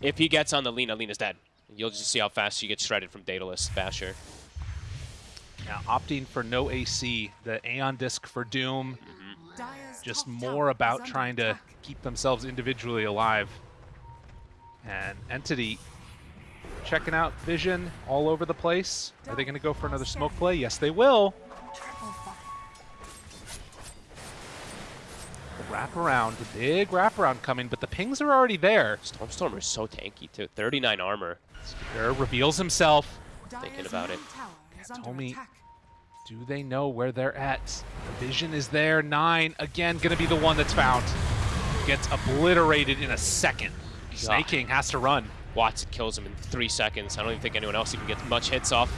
If he gets on the Lina, Lina's dead. You'll just see how fast she gets shredded from Daedalus Basher. Now opting for no AC, the Aeon Disc for Doom. Just more about trying to keep themselves individually alive. And Entity checking out Vision all over the place. Are they going to go for another smoke play? Yes, they will. Triple fire. Wrap around, the big wraparound coming, but the pings are already there. Stormstormer is so tanky too. 39 armor. Skiter reveals himself. Thinking about it. Middle tower under Tomi attack. Do they know where they're at? The vision is there. Nine, again, going to be the one that's found. Gets obliterated in a second. Sneyking has to run. Watson kills him in three seconds. I don't even think anyone else even gets much hits off.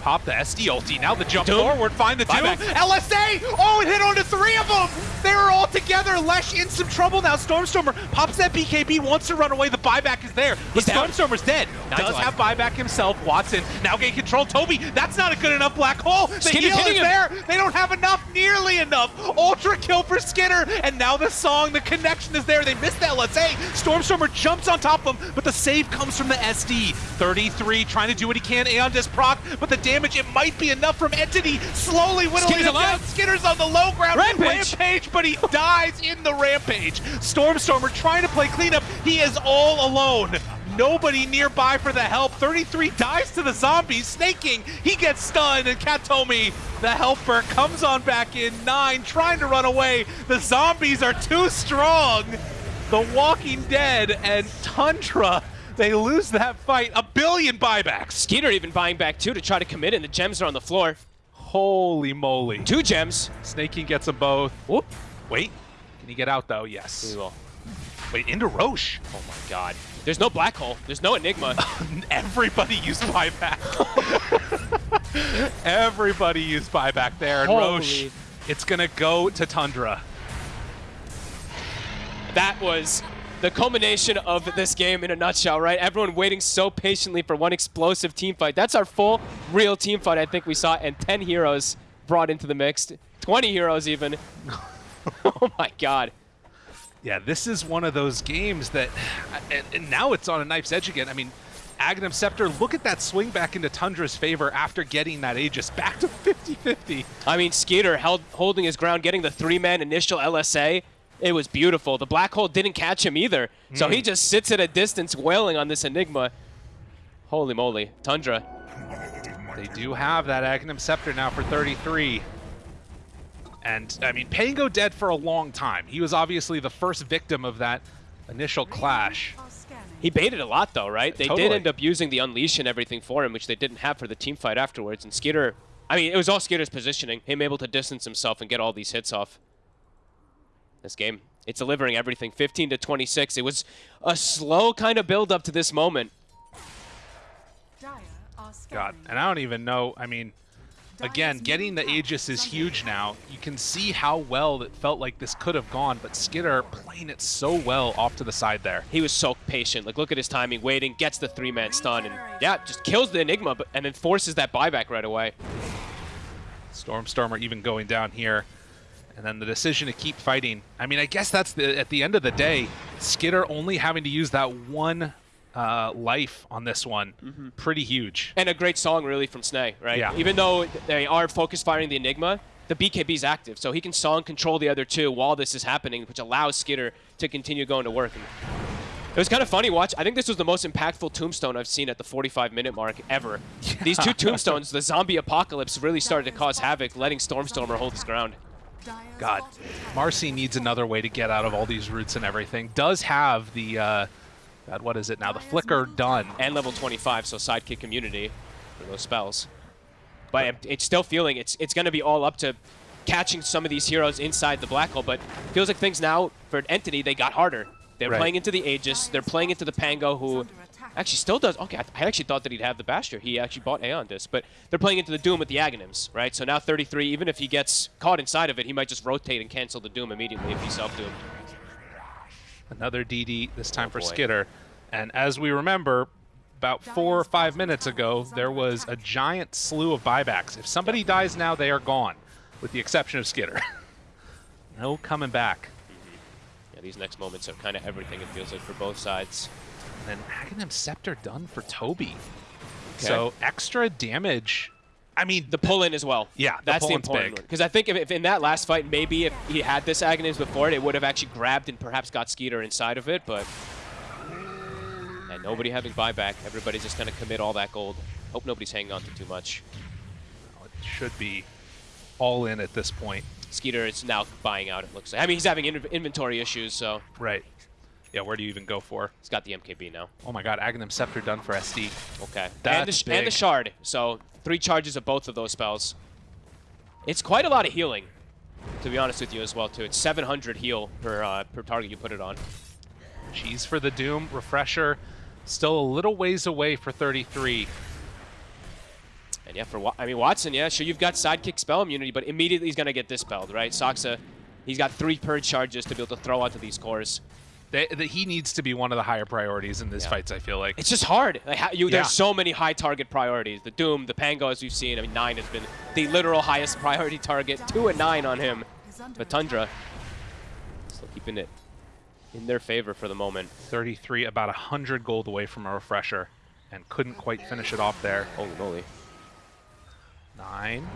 Pop the SD ulti. Now the jump Doom. forward. Find the two. Buyback. LSA! Oh, it hit onto three of them! They were all together. Lesh in some trouble now. Stormstormer pops that BKB, wants to run away. The buyback is there. But He's. Stormstormer's dead. Nice Does have buyback himself. Watson now getting control. Tobi, that's not a good enough black hole. The Skiter's heal is him. there. They don't have enough, nearly enough. Ultra kill for Skiter. And now the song, the connection is there. They missed the LSA. Stormstormer jumps on top of them, but the save comes from the SD. 33 trying to do what he can. Aeon just proc, but the damage, it might be enough from Entity. Slowly whittling Skiter's him down. Skiter's on the low ground. Rampage. Rampage, but he dies in the Rampage. Stormstormer trying to play cleanup. He is all alone. Nobody nearby for the help. 33 dies to the zombies. Sneyking, he gets stunned, and Kataomi, the helper, comes on back in. Nine, trying to run away. The zombies are too strong. The Walking Dead and Tundra, they lose that fight. A billion buybacks. Skiter even buying back two to try to commit, and the gems are on the floor. Holy moly. Two gems. Sneyking gets them both. Whoop. Wait. Can he get out, though? Yes. We will. Wait, into Rosh. Oh my god. There's no black hole. There's no enigma. Everybody used buyback. Everybody used buyback there. And Rosh, it's going to go to Tundra. that was the culmination of this game in a nutshell, right? Everyone waiting so patiently for one explosive team fight. That's our full, real team fight I think we saw, and 10 heroes brought into the mix. 20 heroes even. oh my god. Yeah, this is one of those games that, and, and now it's on a knife's edge again. I mean, Aghanim Scepter, look at that swing back into Tundra's favor after getting that Aegis back to 50-50. I mean, Skiter held holding his ground, getting the three-man initial LSA. It was beautiful. The black hole didn't catch him either, so he hmm. just sits at a distance wailing on this Enigma. Holy moly. Tundra. They do have that Aghanim Scepter now for 33. And, I mean, Pango dead for a long time. He was obviously the first victim of that initial clash. He baited a lot though, right? They Totally. did end up using the Unleash and everything for him, which they didn't have for the team fight afterwards. And Skiter, I mean, it was all Skiter's positioning, him able to distance himself and get all these hits off. This game, it's delivering everything. 15 to 26. It was a slow kind of build up to this moment. Dire are scanning. God, and I don't even know, I mean, again, getting the Aegis is huge now. You can see how well it felt like this could have gone, but Skiter playing it so well off to the side there. He was so patient. Like, look at his timing, waiting, gets the three-man stun, and yeah, just kills the Enigma, but, and then forces that buyback right away. Stormstormer even going down here. And then the decision to keep fighting. I mean, I guess that's the at the end of the day, Skiter only having to use that one uh, life on this one. Mm-hmm. Pretty huge. And a great song, really, from Snay, right? Yeah. Even though they are focus firing the Enigma, the BKB is active, so he can song control the other two while this is happening, which allows Skiter to continue going to work. And it was kind of funny watch. I think this was the most impactful tombstone I've seen at the 45-minute mark ever. These two tombstones, the zombie apocalypse, really started to cause havoc, letting Stormstormer hold his ground. God, Marcy needs another way to get out of all these roots and everything. Does have the, uh, God, what is it now? The flicker done. And level 25, so sidekick immunity for those spells. But it's still feeling it's it's going to be all up to catching some of these heroes inside the black hole. But feels like things now for Entity they got harder. They're Right. playing into the Aegis. They're playing into the Pango, who actually still does. Okay, I, I actually thought that he'd have the Bastion. He actually bought Aeon Disc, but they're playing into the Doom with the Aghanims, right? So now 33. Even if he gets caught inside of it, he might just rotate and cancel the Doom immediately if he's self-doomed. Another DD, this time Oh, for boy. Skiter. And as we remember, about four or five minutes ago, there was a giant slew of buybacks. If somebody dies now, they are gone, with the exception of Skiter. no coming back. Yeah, these next moments are kind of everything. It feels like for both sides. And then Aghanim Scepter done for Tobi. So extra damage I mean, The pull-in as well. Yeah, the that's the important big. one. Because I think if, if in that last fight, maybe if he had this Aghanim's before it, it would have actually grabbed and perhaps got Skiter inside of it, but... And nobody having buyback. Everybody's just going to commit all that gold. Hope nobody's hanging on to too much. it should be all in at this point. Skiter is now buying out, it looks like. I mean, he's having in inventory issues, so Right. Yeah, where do you even go for? he's got the MKB now. Oh my god, Aghanim Scepter done for SD. Okay. and, the, That's and the shard. So three charges of both of those spells. It's quite a lot of healing, to be honest with you as well too. It's 700 heal per uh, per target you put it on. Cheese for the Doom, Refresher, still a little ways away for 33. And yeah, for I mean Watson, yeah, sure you've got sidekick spell immunity, but immediately he's gonna get dispelled, right? Saksa, he's got three purge charges to be able to throw onto these cores. They, that he needs to be one of the higher priorities in these Yeah. fights, I feel like. It's just hard. Like, how, you, Yeah. There's so many high target priorities. The Doom, the Pango, as we've seen. I mean, nine has been the literal highest priority target. Two and nine on him. But Tundra, still keeping it in their favor for the moment. 33, about 100 gold away from a Refresher, and couldn't quite finish it off there. Holy moly. Nine.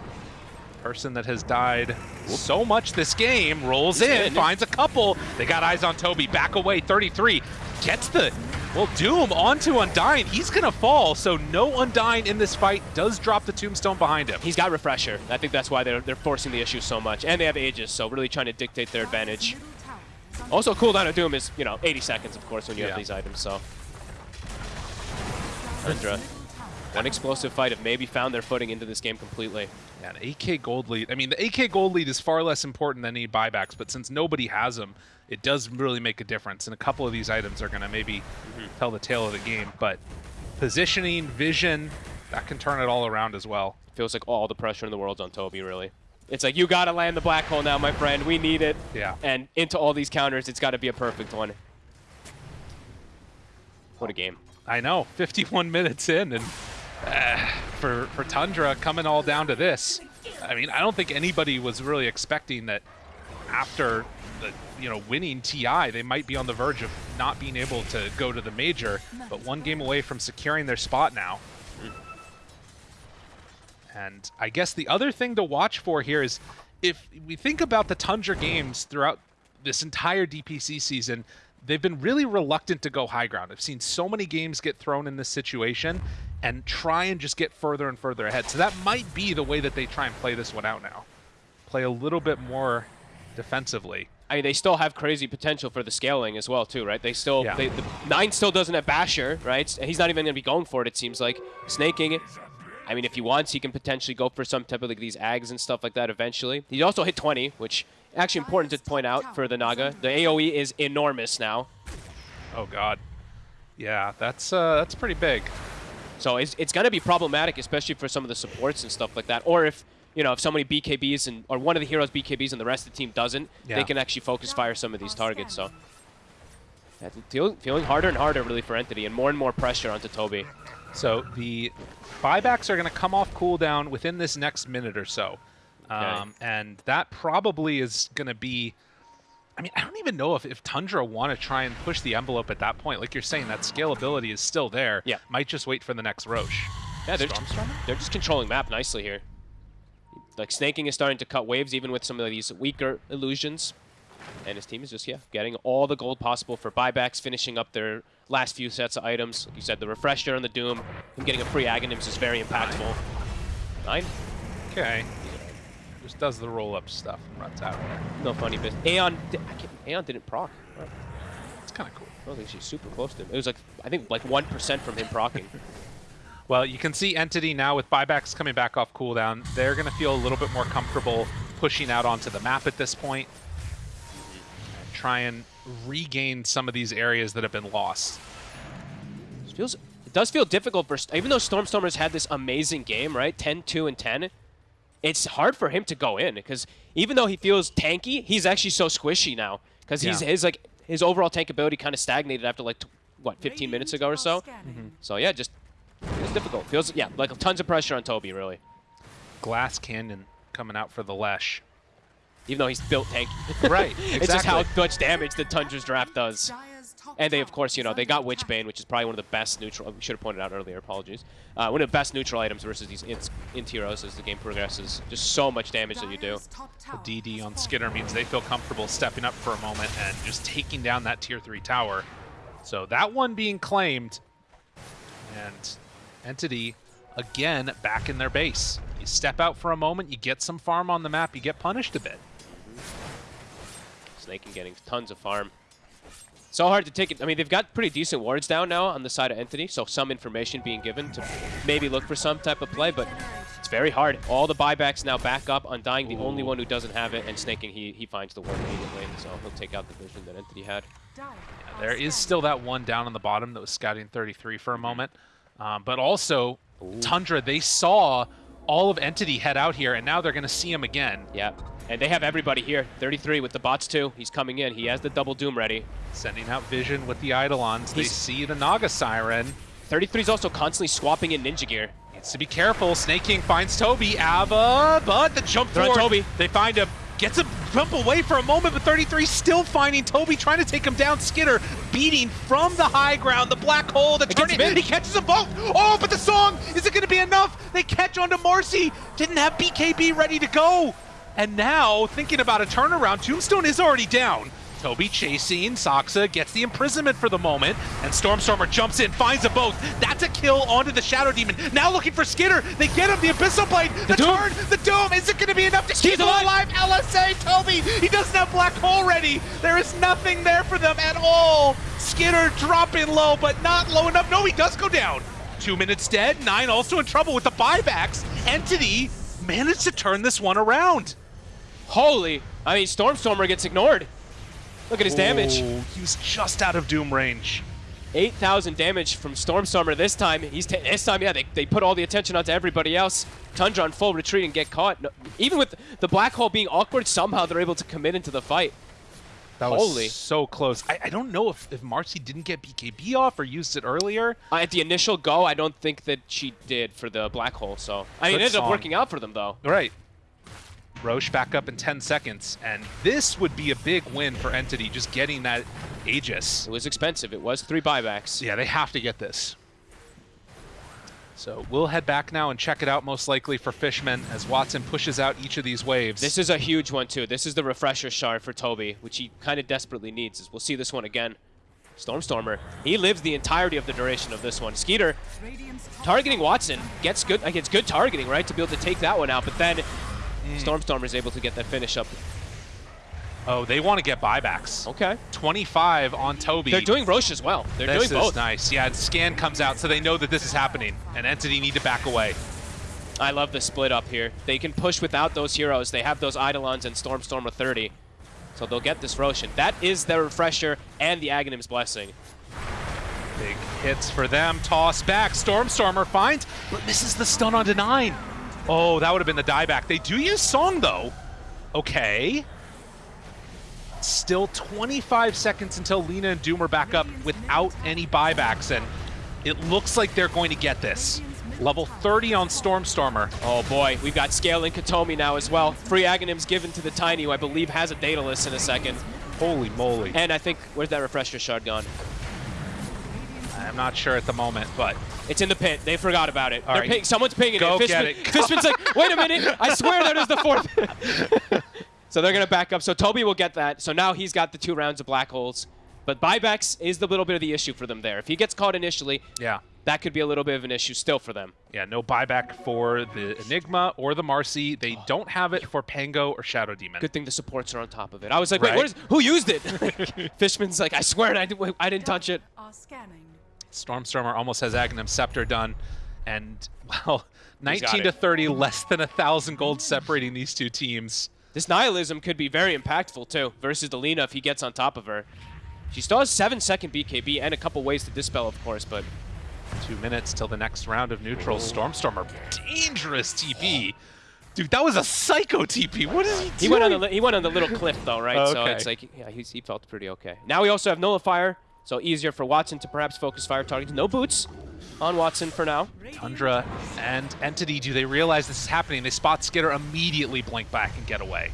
Person that has died so much this game rolls He's in, in. finds a couple. They got eyes on Tobi. Back away, 33. Gets the, well, Doom onto Undying. He's going to fall, so no Undying in this fight. Does drop the tombstone behind him. He's got Refresher. I think that's why they're, they're forcing the issue so much. And they have Aegis, so really trying to dictate their advantage. Middle tower is under Also, cooldown of Doom is, you know, 80 seconds, of course, when you Yeah. have these items, so. Tundra, middle tower. One explosive fight have maybe found their footing into this game completely. Yeah, an AK gold lead. I mean, the AK gold lead is far less important than any buybacks, but since nobody has them, it does really make a difference. And a couple of these items are going to maybe mm-hmm. tell the tale of the game. But positioning, vision, that can turn it all around as well. Feels like all the pressure in the world's on Tobi, really. It's like, you gotta land the black hole now, my friend. We need it. Yeah. And into all these counters, it's gotta be a perfect one. What a game. I know, 51 minutes in, and uh, for for Tundra coming all down to this. I mean, I don't think anybody was really expecting that after the you know winning TI, they might be on the verge of not being able to go to the major, but one game away from securing their spot now. And I guess the other thing to watch for here is if we think about the Tundra games throughout this entire DPC season, they've been really reluctant to go high ground. I've seen so many games get thrown in this situation and try and just get further and further ahead. So that might be the way that they try and play this one out now. Play a little bit more defensively. I mean, they still have crazy potential for the scaling as well, too, right? They still, Yeah. they, the nine still doesn't have Basher, right? He's not even going to be going for it. It seems like Sneyking. I mean, if he wants, he can potentially go for some type of like these ags and stuff like that eventually. He also hit 20, which actually important to point out for the Naga. The AOE is enormous now, Oh god. Yeah, that's uh that's pretty big. So it's, it's going to be problematic, especially for some of the supports and stuff like that. Or if you know if somebody BKBs and or one of the heroes BKBs and the rest of the team doesn't, Yeah. they can actually focus fire some of these targets. So. Yeah, feel, feeling harder and harder really for Entity and more and more pressure onto Tobi. So the buybacks are going to come off cooldown within this next minute or so. Um, and that probably is going to be. I mean, I don't even know if, if Tundra want to try and push the envelope at that point. Like you're saying, that scalability is still there. Yeah. Might just wait for the next Rosh. Yeah, they're just, they're just controlling map nicely here. Like Sneyking is starting to cut waves even with some of these weaker illusions. And his team is just, yeah, getting all the gold possible for buybacks, finishing up their last few sets of items. Like you said, the Refresher and the Doom, and getting a free Aghanims is very impactful. Nine? Okay. Just does the roll up stuff and runs out. No funny business. Aeon, di- I can't, Aeon didn't proc. I It's kind of cool. I don't think she's super close to him. It was like, I think like 1% from him procking. Well, you can see Entity now with buybacks coming back off cooldown. They're going to feel a little bit more comfortable pushing out onto the map at this point. And try and regain some of these areas that have been lost. It feels it does feel difficult for even though Stormstormers had this amazing game, right? 10, 2, and 10. It's hard for him to go in because even though he feels tanky, he's actually so squishy now because he's Yeah. his like his overall tank ability kind of stagnated after like t- what 15 minutes ago or so. Scanning. Mm-hmm. So yeah, just it's difficult. Feels yeah like tons of pressure on Tobi really, Glass Cannon coming out for the Lesh. even though he's built tanky. Right, it's just how much damage the Tundra's draft does. Dire's And they, of course, you know, they got Witchbane, which is probably one of the best neutral. We should have pointed out earlier. Apologies. Uh, one of the best neutral items versus these int, int heroes as the game progresses. Just so much damage that you do. The DD on Skiter means they feel comfortable stepping up for a moment and just taking down that tier 3 tower. So that one being claimed, and Entity, again, back in their base. You step out for a moment, you get some farm on the map, you get punished a bit. Sneyking getting tons of farm. So hard to take it. I mean, they've got pretty decent wards down now on the side of Entity, so some information being given to maybe look for some type of play, but it's very hard. All the buybacks now back up. Undying, the only one who doesn't have it, and Sneyking, he, he finds the ward immediately, so he'll take out the vision that Entity had. There is still that one down on the bottom that was scouting 33 for a moment. Um, but also, Tundra, they saw all of Entity head out here, and now they're going to see him again. Yeah, and they have everybody here. 33 with the bots too. He's coming in. He has the double doom ready. Sending out Vision with the Eidolons. They see the Naga Siren. 33 is also constantly swapping in ninja gear. Needs to be careful. Sneyking finds Tobi. Ava, but the jump They're forward. Tobi. They find him. Gets a jump away for a moment, but 33 still finding Tobi, trying to take him down. Skiter beating from the high ground. The black hole, the turning. He catches them both. Oh, but the song, is it going to be enough? They catch onto Marcy. Didn't have BKB ready to go. And now, thinking about a turnaround, Tombstone is already down. Tobi chasing, Saksa gets the imprisonment for the moment, and Stormstormer jumps in, finds them both. That's a kill onto the Shadow Demon. Now looking for Skiter. They get him, the Abyssal Blade, the, Doom. turn, the Doom. Is it going to be enough to keep him alive. alive? LSA, Tobi, he doesn't have Black Hole ready. There is nothing there for them at all. Skiter dropping low, but not low enough. No, he does go down. Two minutes dead, Nine also in trouble with the buybacks. Entity managed to turn this one around. Holy, I mean, Stormstormer gets ignored. Look at his damage. He was just out of Doom range. 8,000 damage from Stormstormer this time. He's this time, yeah, they, they put all the attention onto everybody else. Tundra on full retreat and get caught. No, even with the black hole being awkward, somehow they're able to commit into the fight. That Holy. was so close. I, I don't know if, if Marcy didn't get BKB off or used it earlier. Uh, at the initial go, I don't think that she did for the black hole. So I mean, it ended song. up working out for them though. Right. Rosh back up in 10 seconds, and this would be a big win for Entity, just getting that Aegis. It was expensive. It was three buybacks. Yeah, they have to get this. So we'll head back now and check it out most likely for Fishman as Watson pushes out each of these waves. This is a huge one too. This is the refresher shard for Tobi, which he kind of desperately needs. As we'll see this one again. Stormstormer, he lives the entirety of the duration of this one. Skiter targeting Watson gets good. Like it's good targeting, right, to be able to take that one out. But then Mm. Stormstormer is able to get that finish up. oh, they want to get buybacks. Okay, 25 on Tobi. they're doing Rosh as well. They're This doing is both. nice. Yeah, and scan comes out, so they know that this is happening, and Entity need to back away. I love the split up here. They can push without those heroes. They have those Eidolons and Stormstormer 30. So they'll get this Roshan. That is their refresher and the Aghanim's blessing. Big hits for them. Toss back. Stormstormer finds, but misses the stun onto nine. Oh, that would have been the dieback. They do use Song, though. Okay. Still 25 seconds until Lina and Doom are back up without any buybacks, and it looks like they're going to get this. Level 30 on Stormstormer. Oh boy, we've got Scale and Kataomi now as well. Free Aghanim's given to the Tiny, who I believe has a Daedalus in a second. Holy moly. And I think, where's that refresher shard gone? I'm not sure at the moment, but It's in the pit. They forgot about it. All They're right. ping- someone's pinging Go it. get it. Fishman's like, wait a minute. I swear that is the fourth. so they're going to back up. So Tobi will get that. So now he's got the two rounds of black holes. But buybacks is the little bit of the issue for them there. If he gets caught initially, yeah. that could be a little bit of an issue still for them. Yeah, no buyback for the Enigma or the Marcy. They oh. don't have it for Pango or Shadow Demon. Good thing the supports are on top of it. I was like, wait, Right. what is, who used it? Fishman's like, I swear I, did, I didn't touch it. Are scanning. Stormstormer almost has Aghanim Scepter done, and well, 19 to 30, less than a thousand gold separating these two teams. This nihilism could be very impactful too versus Delina if he gets on top of her. She still has seven second BKB and a couple ways to dispel, of course, but Two minutes till the next round of neutral. Oh. Stormstormer, dangerous TP. Dude, that was a psycho TP. What is he doing? he went on the he went on the little cliff though, right? So Okay. it's like yeah, he's, he felt pretty okay. Now we also have nullifier, so easier for Watson to perhaps focus fire targets. No boots on Watson for now. Tundra and Entity, do they realize this is happening? They spot Skiter, immediately blink back and get away.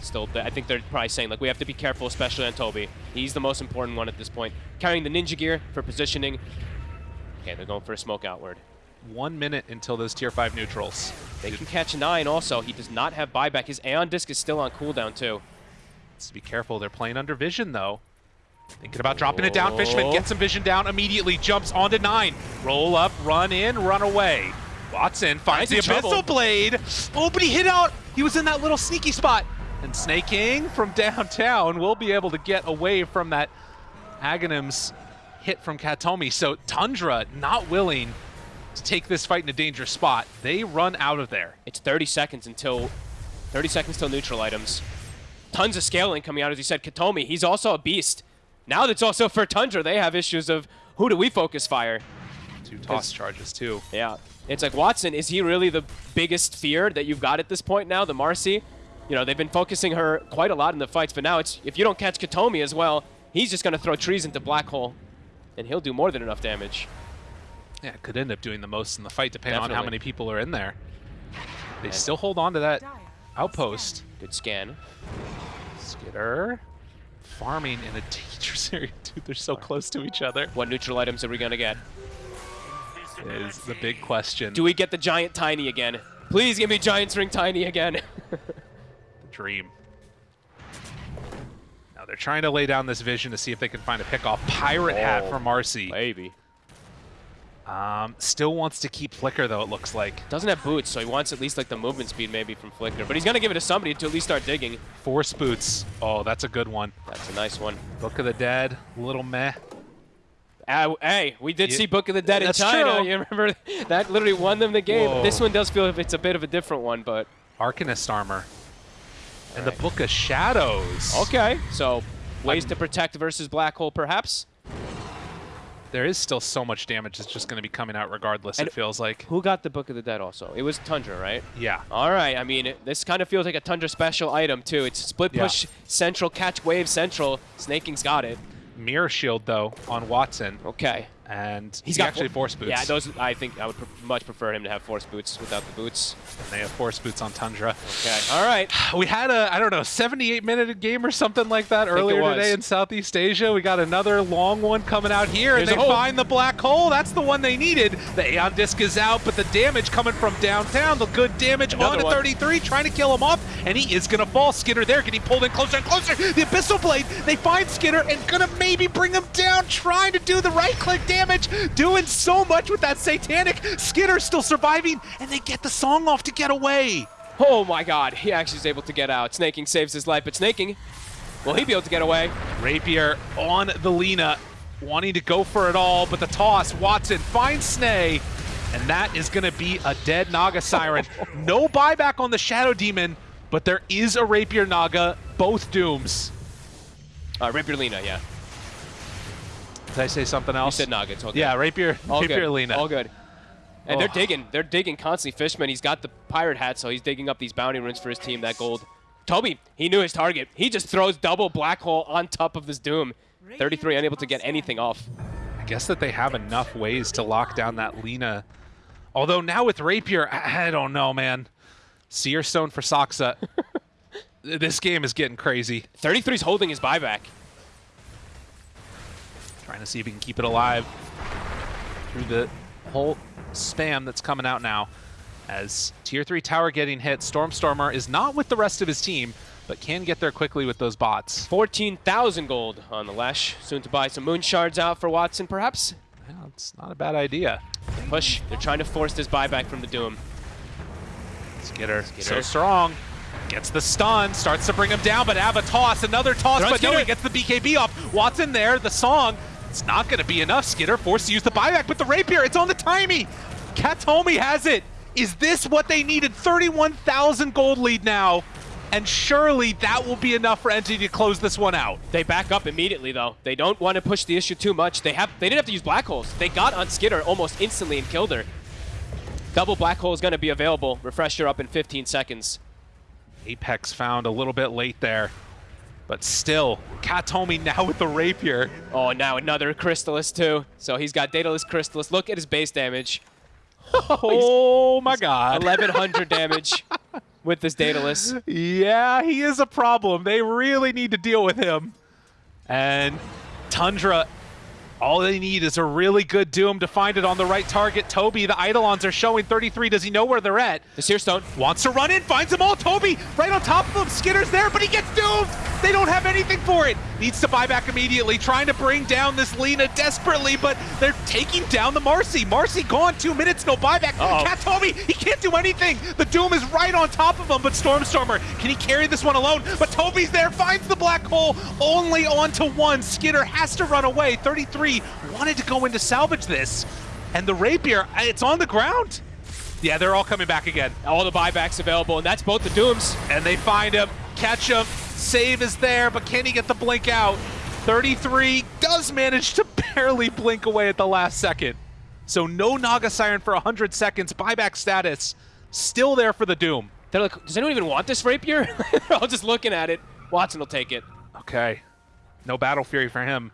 still. I think they're probably saying like we have to be careful, especially on Tobi. He's the most important one at this point. Carrying the ninja gear for positioning. Okay, they're going for a smoke outward. One minute until those tier 5 neutrals. They can catch nine also. He does not have buyback. His Aeon Disc is still on cooldown too. Let's be careful. They're playing under vision, though. Thinking about dropping it down. Fishman Oh. gets some vision down immediately. Jumps onto nine. Roll up, run in, run away. Watson finds the. Abyssal Blade. Oh, but he hit out. He was in that little sneaky spot. And Sneyking from downtown will be able to get away from that Aghanim's hit from Kataomi. So Tundra not willing to take this fight in a dangerous spot. They run out of there. It's 30 seconds until 30 seconds till neutral items. Tons of scaling coming out, as you said. Kataomi, he's also a beast. Now that's also for Tundra. They have issues of who do we focus fire? Two toss charges, too. Yeah. It's like Watson, is he really the biggest fear that you've got at this point now? The Marci? You know, they've been focusing her quite a lot in the fights, but now it's if you don't catch Kataomi as well, he's just gonna throw trees into Black Hole. And he'll do more than enough damage. Yeah, it could end up doing the most in the fight depending on how many people are in there. They still hold on to that Dire outpost. Good scan. Skiter farming in a dangerous area. Dude, they're so close to each other. What neutral items are we gonna get? Is the big question. Do we get the giant tiny again? Please give me giant string tiny again. dream. Now they're trying to lay down this vision to see if they can find a pick-off. Pirate hat Oh. for Marci. Maybe. Um, still wants to keep Flicker though, it looks like. Doesn't have boots, so he wants at least like the movement speed maybe from Flicker. But he's gonna give it to somebody to at least start digging. Force boots. Oh, that's a good one. That's a nice one. Book of the Dead, little meh. Uh, hey, we did Yeah, see Book of the Dead in China. true. You remember that literally won them the game. Whoa. This one does feel like it's a bit of a different one, but Arcanist armor. And the Book of Shadows. okay. So ways to protect versus Black Hole, perhaps. There is still so much damage that's just going to be coming out regardless, And- it feels like. Who got the Book of the Dead also? It was Tundra, right? Yeah. All right. I mean, it- this kind of feels like a Tundra special item too. It's split Yeah. push central, catch wave central. Sneyking's got it. Mirror Shield, though, on Watson. Okay. And He's he got actually fo- force boots. Yeah, those. I think I would pre- much prefer him to have force boots without the boots. And they have force boots on Tundra. Okay. All right. We had a, I don't know, 78 minute game or something like that it earlier today in Southeast Asia. We got another long one coming out here, Here's and they find the black hole. That's the one they needed. The Aeon Disc is out, but the damage coming from downtown, the good damage Another on to 33, trying to kill him off, and he is going to fall. Skiter there, getting pulled in closer and closer. The Abyssal Blade, they find Skiter and going to maybe bring him down, trying to do the right click damage, doing so much with that Satanic. Skiter still surviving, and they get the song off to get away. Oh my God. He actually is able to get out. Sneyking saves his life, but Sneyking, will he be able to get away? Rapier on the Lina, wanting to go for it all, but the toss, Watson finds Snay, and that is going to be a dead Naga Siren. no buyback on the Shadow Demon, but there is a Rapier Naga, both dooms. Uh, Rapier Lina, yeah. Did I say something You else? said Nuggets. Okay. Yeah, Rapier, All Rapier good. Lina. All good. And they're Oh. digging. They're digging constantly. Fishman, he's got the pirate hat, so he's digging up these bounty runes for his team, that gold. Tobi, he knew his target. He just throws double black hole on top of this Doom. 33 unable to get anything off. I guess that they have enough ways to lock down that Lina. Although now with Rapier, I, I don't know, man. Seer Stone for Saksa. this game is getting crazy. 33's holding his buyback. Trying to see if he can keep it alive through the whole spam that's coming out now. As Tier 3 tower getting hit, Stormstormer is not with the rest of his team, but can get there quickly with those bots. 14,000 gold on the Lesh. Soon to buy some moon shards out for Watson, perhaps. Yeah, it's not a bad idea. Push. They're trying to force this buyback from the Doom. Skiter, so strong. Gets the stun, starts to bring him down, but have a toss, another toss, They're but no, he gets the BKB off. Watson there, the song. It's not going to be enough. Skiter forced to use the buyback, but the rapier, it's on the timey. Kataomi has it. Is this what they needed? 31,000 gold lead now. And surely that will be enough for Entity to close this one out. They back up immediately, though. They don't want to push the issue too much. They have. They didn't have to use black holes. They got on Skiter almost instantly and killed her. Double black hole is going to be available. Refresher up in 15 seconds. Apex found a little bit late there. But still, Kataomi now with the rapier. Oh, now another Crystalys, too. So he's got Daedalus Crystalys. Look at his base damage. Oh my god. 1100 damage with this Daedalus. Yeah, he is a problem. They really need to deal with him. And Tundra, all they need is a really good Doom to find it on the right target. Tobi, the Eidolons are showing 33. Does he know where they're at? The Seer Stone. Wants to run in, finds them all. Tobi right on top of him. Skiter's there, but he gets doomed. They don't have anything for it. Needs to buy back immediately, trying to bring down this Lina desperately, but they're taking down the Marci. Marci gone, two minutes, no buyback. Uh-oh. Cat Toby, he can't do anything. The Doom is right on top of him, but Stormstormer, can he carry this one alone? But Tobi's there, finds the black hole, only onto one. Skiter has to run away. 33 wanted to go in to salvage this, and the Rapier, uh, it's on the ground. Yeah, they're all coming back again. All the buybacks available, and that's both the Dooms. And they find him, catch him, save is there, but can he get the blink out? 33 does manage to barely blink away at the last second. So no Naga Siren for 100 seconds, buyback status, still there for the Doom. They're like, does anyone even want this Rapier? They're all just looking at it. Watson will take it. Okay, no Battle Fury for him.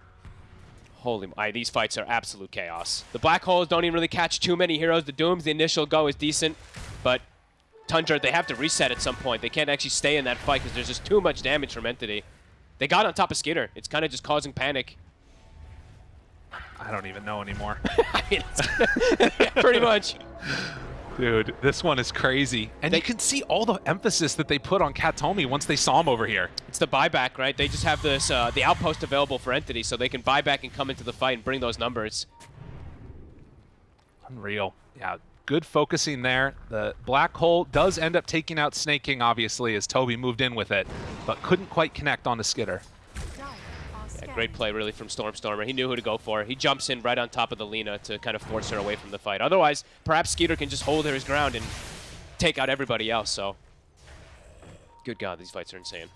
Holy, these fights are absolute chaos. The Black Holes don't even really catch too many heroes. The Dooms, the initial go is decent, but Tundra, they have to reset at some point. They can't actually stay in that fight because there's just too much damage from Entity. They got on top of Skiter. It's kind of just causing panic. I don't even know anymore. I mean, pretty much. Dude, this one is crazy. And They- you can see all the emphasis that they put on Kataomi once they saw him over here. It's the buyback, right? They just have this uh, the outpost available for Entity, so they can buy back and come into the fight and bring those numbers. Unreal. Yeah, good focusing there. The black hole does end up taking out Sneyking, obviously, as Tobi moved in with it, but couldn't quite connect on the Skiter. Great play, really, from Stormstormer. He knew who to go for. He jumps in right on top of the Lina to kind of force her away from the fight. Otherwise, perhaps Skiter can just hold her his ground and take out everybody else, so... Good God, these fights are insane.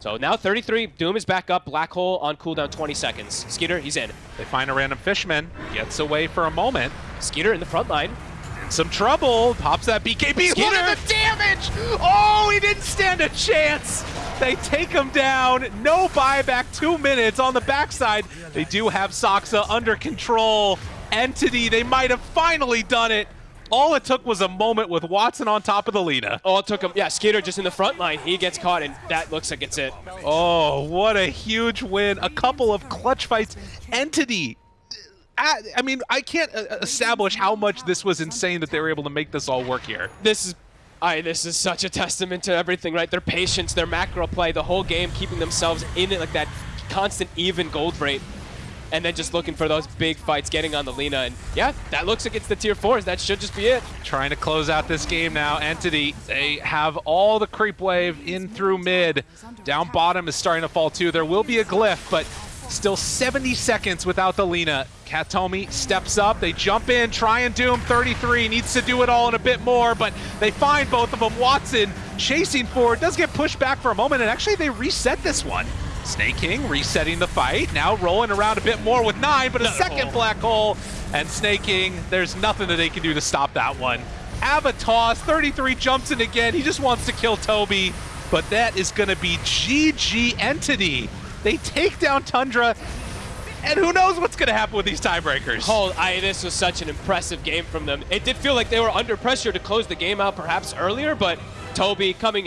So now 33, Doom is back up, Black Hole on cooldown 20 seconds. Skiter, he's in. They find a random fishman, gets away for a moment. Skiter in the front line. In some trouble, pops that BKB. Look at the damage! Oh, he didn't stand a chance! They take him down, no buyback, two minutes on the backside. They do have Saksa under control. Entity, they might have finally done it. All it took was a moment with Watson on top of the Lina. Oh, it took him. Yeah, Skiter just in the front line. He gets caught, and that looks like it's it. Oh, what a huge win. A couple of clutch fights. Entity. I, I mean, I can't uh, establish how much this was insane that they were able to make this all work here. This is. I, this is such a testament to everything, right? Their patience, their macro play, the whole game, keeping themselves in it, like that constant even gold rate, and then just looking for those big fights, getting on the Lina, and yeah, that looks like it's the tier fours. That should just be it. Trying to close out this game now. Entity, they have all the creep wave in through mid. Down bottom is starting to fall too. There will be a glyph, but still 70 seconds without the Lina. Kataomi steps up. They jump in, try and doom 33. Needs to do it all and a bit more, but they find both of them. Watson chasing forward, does get pushed back for a moment, and actually they reset this one. Sneyking resetting the fight, now rolling around a bit more with nine, but a Another second hole. black hole. And Sneyking, there's nothing that they can do to stop that one. Avatos, 33 jumps in again. He just wants to kill Tobi, but that is going to be GG Entity. They take down Tundra, and who knows what's going to happen with these tiebreakers. Oh, I, this was such an impressive game from them. It did feel like they were under pressure to close the game out perhaps earlier, but Tobi coming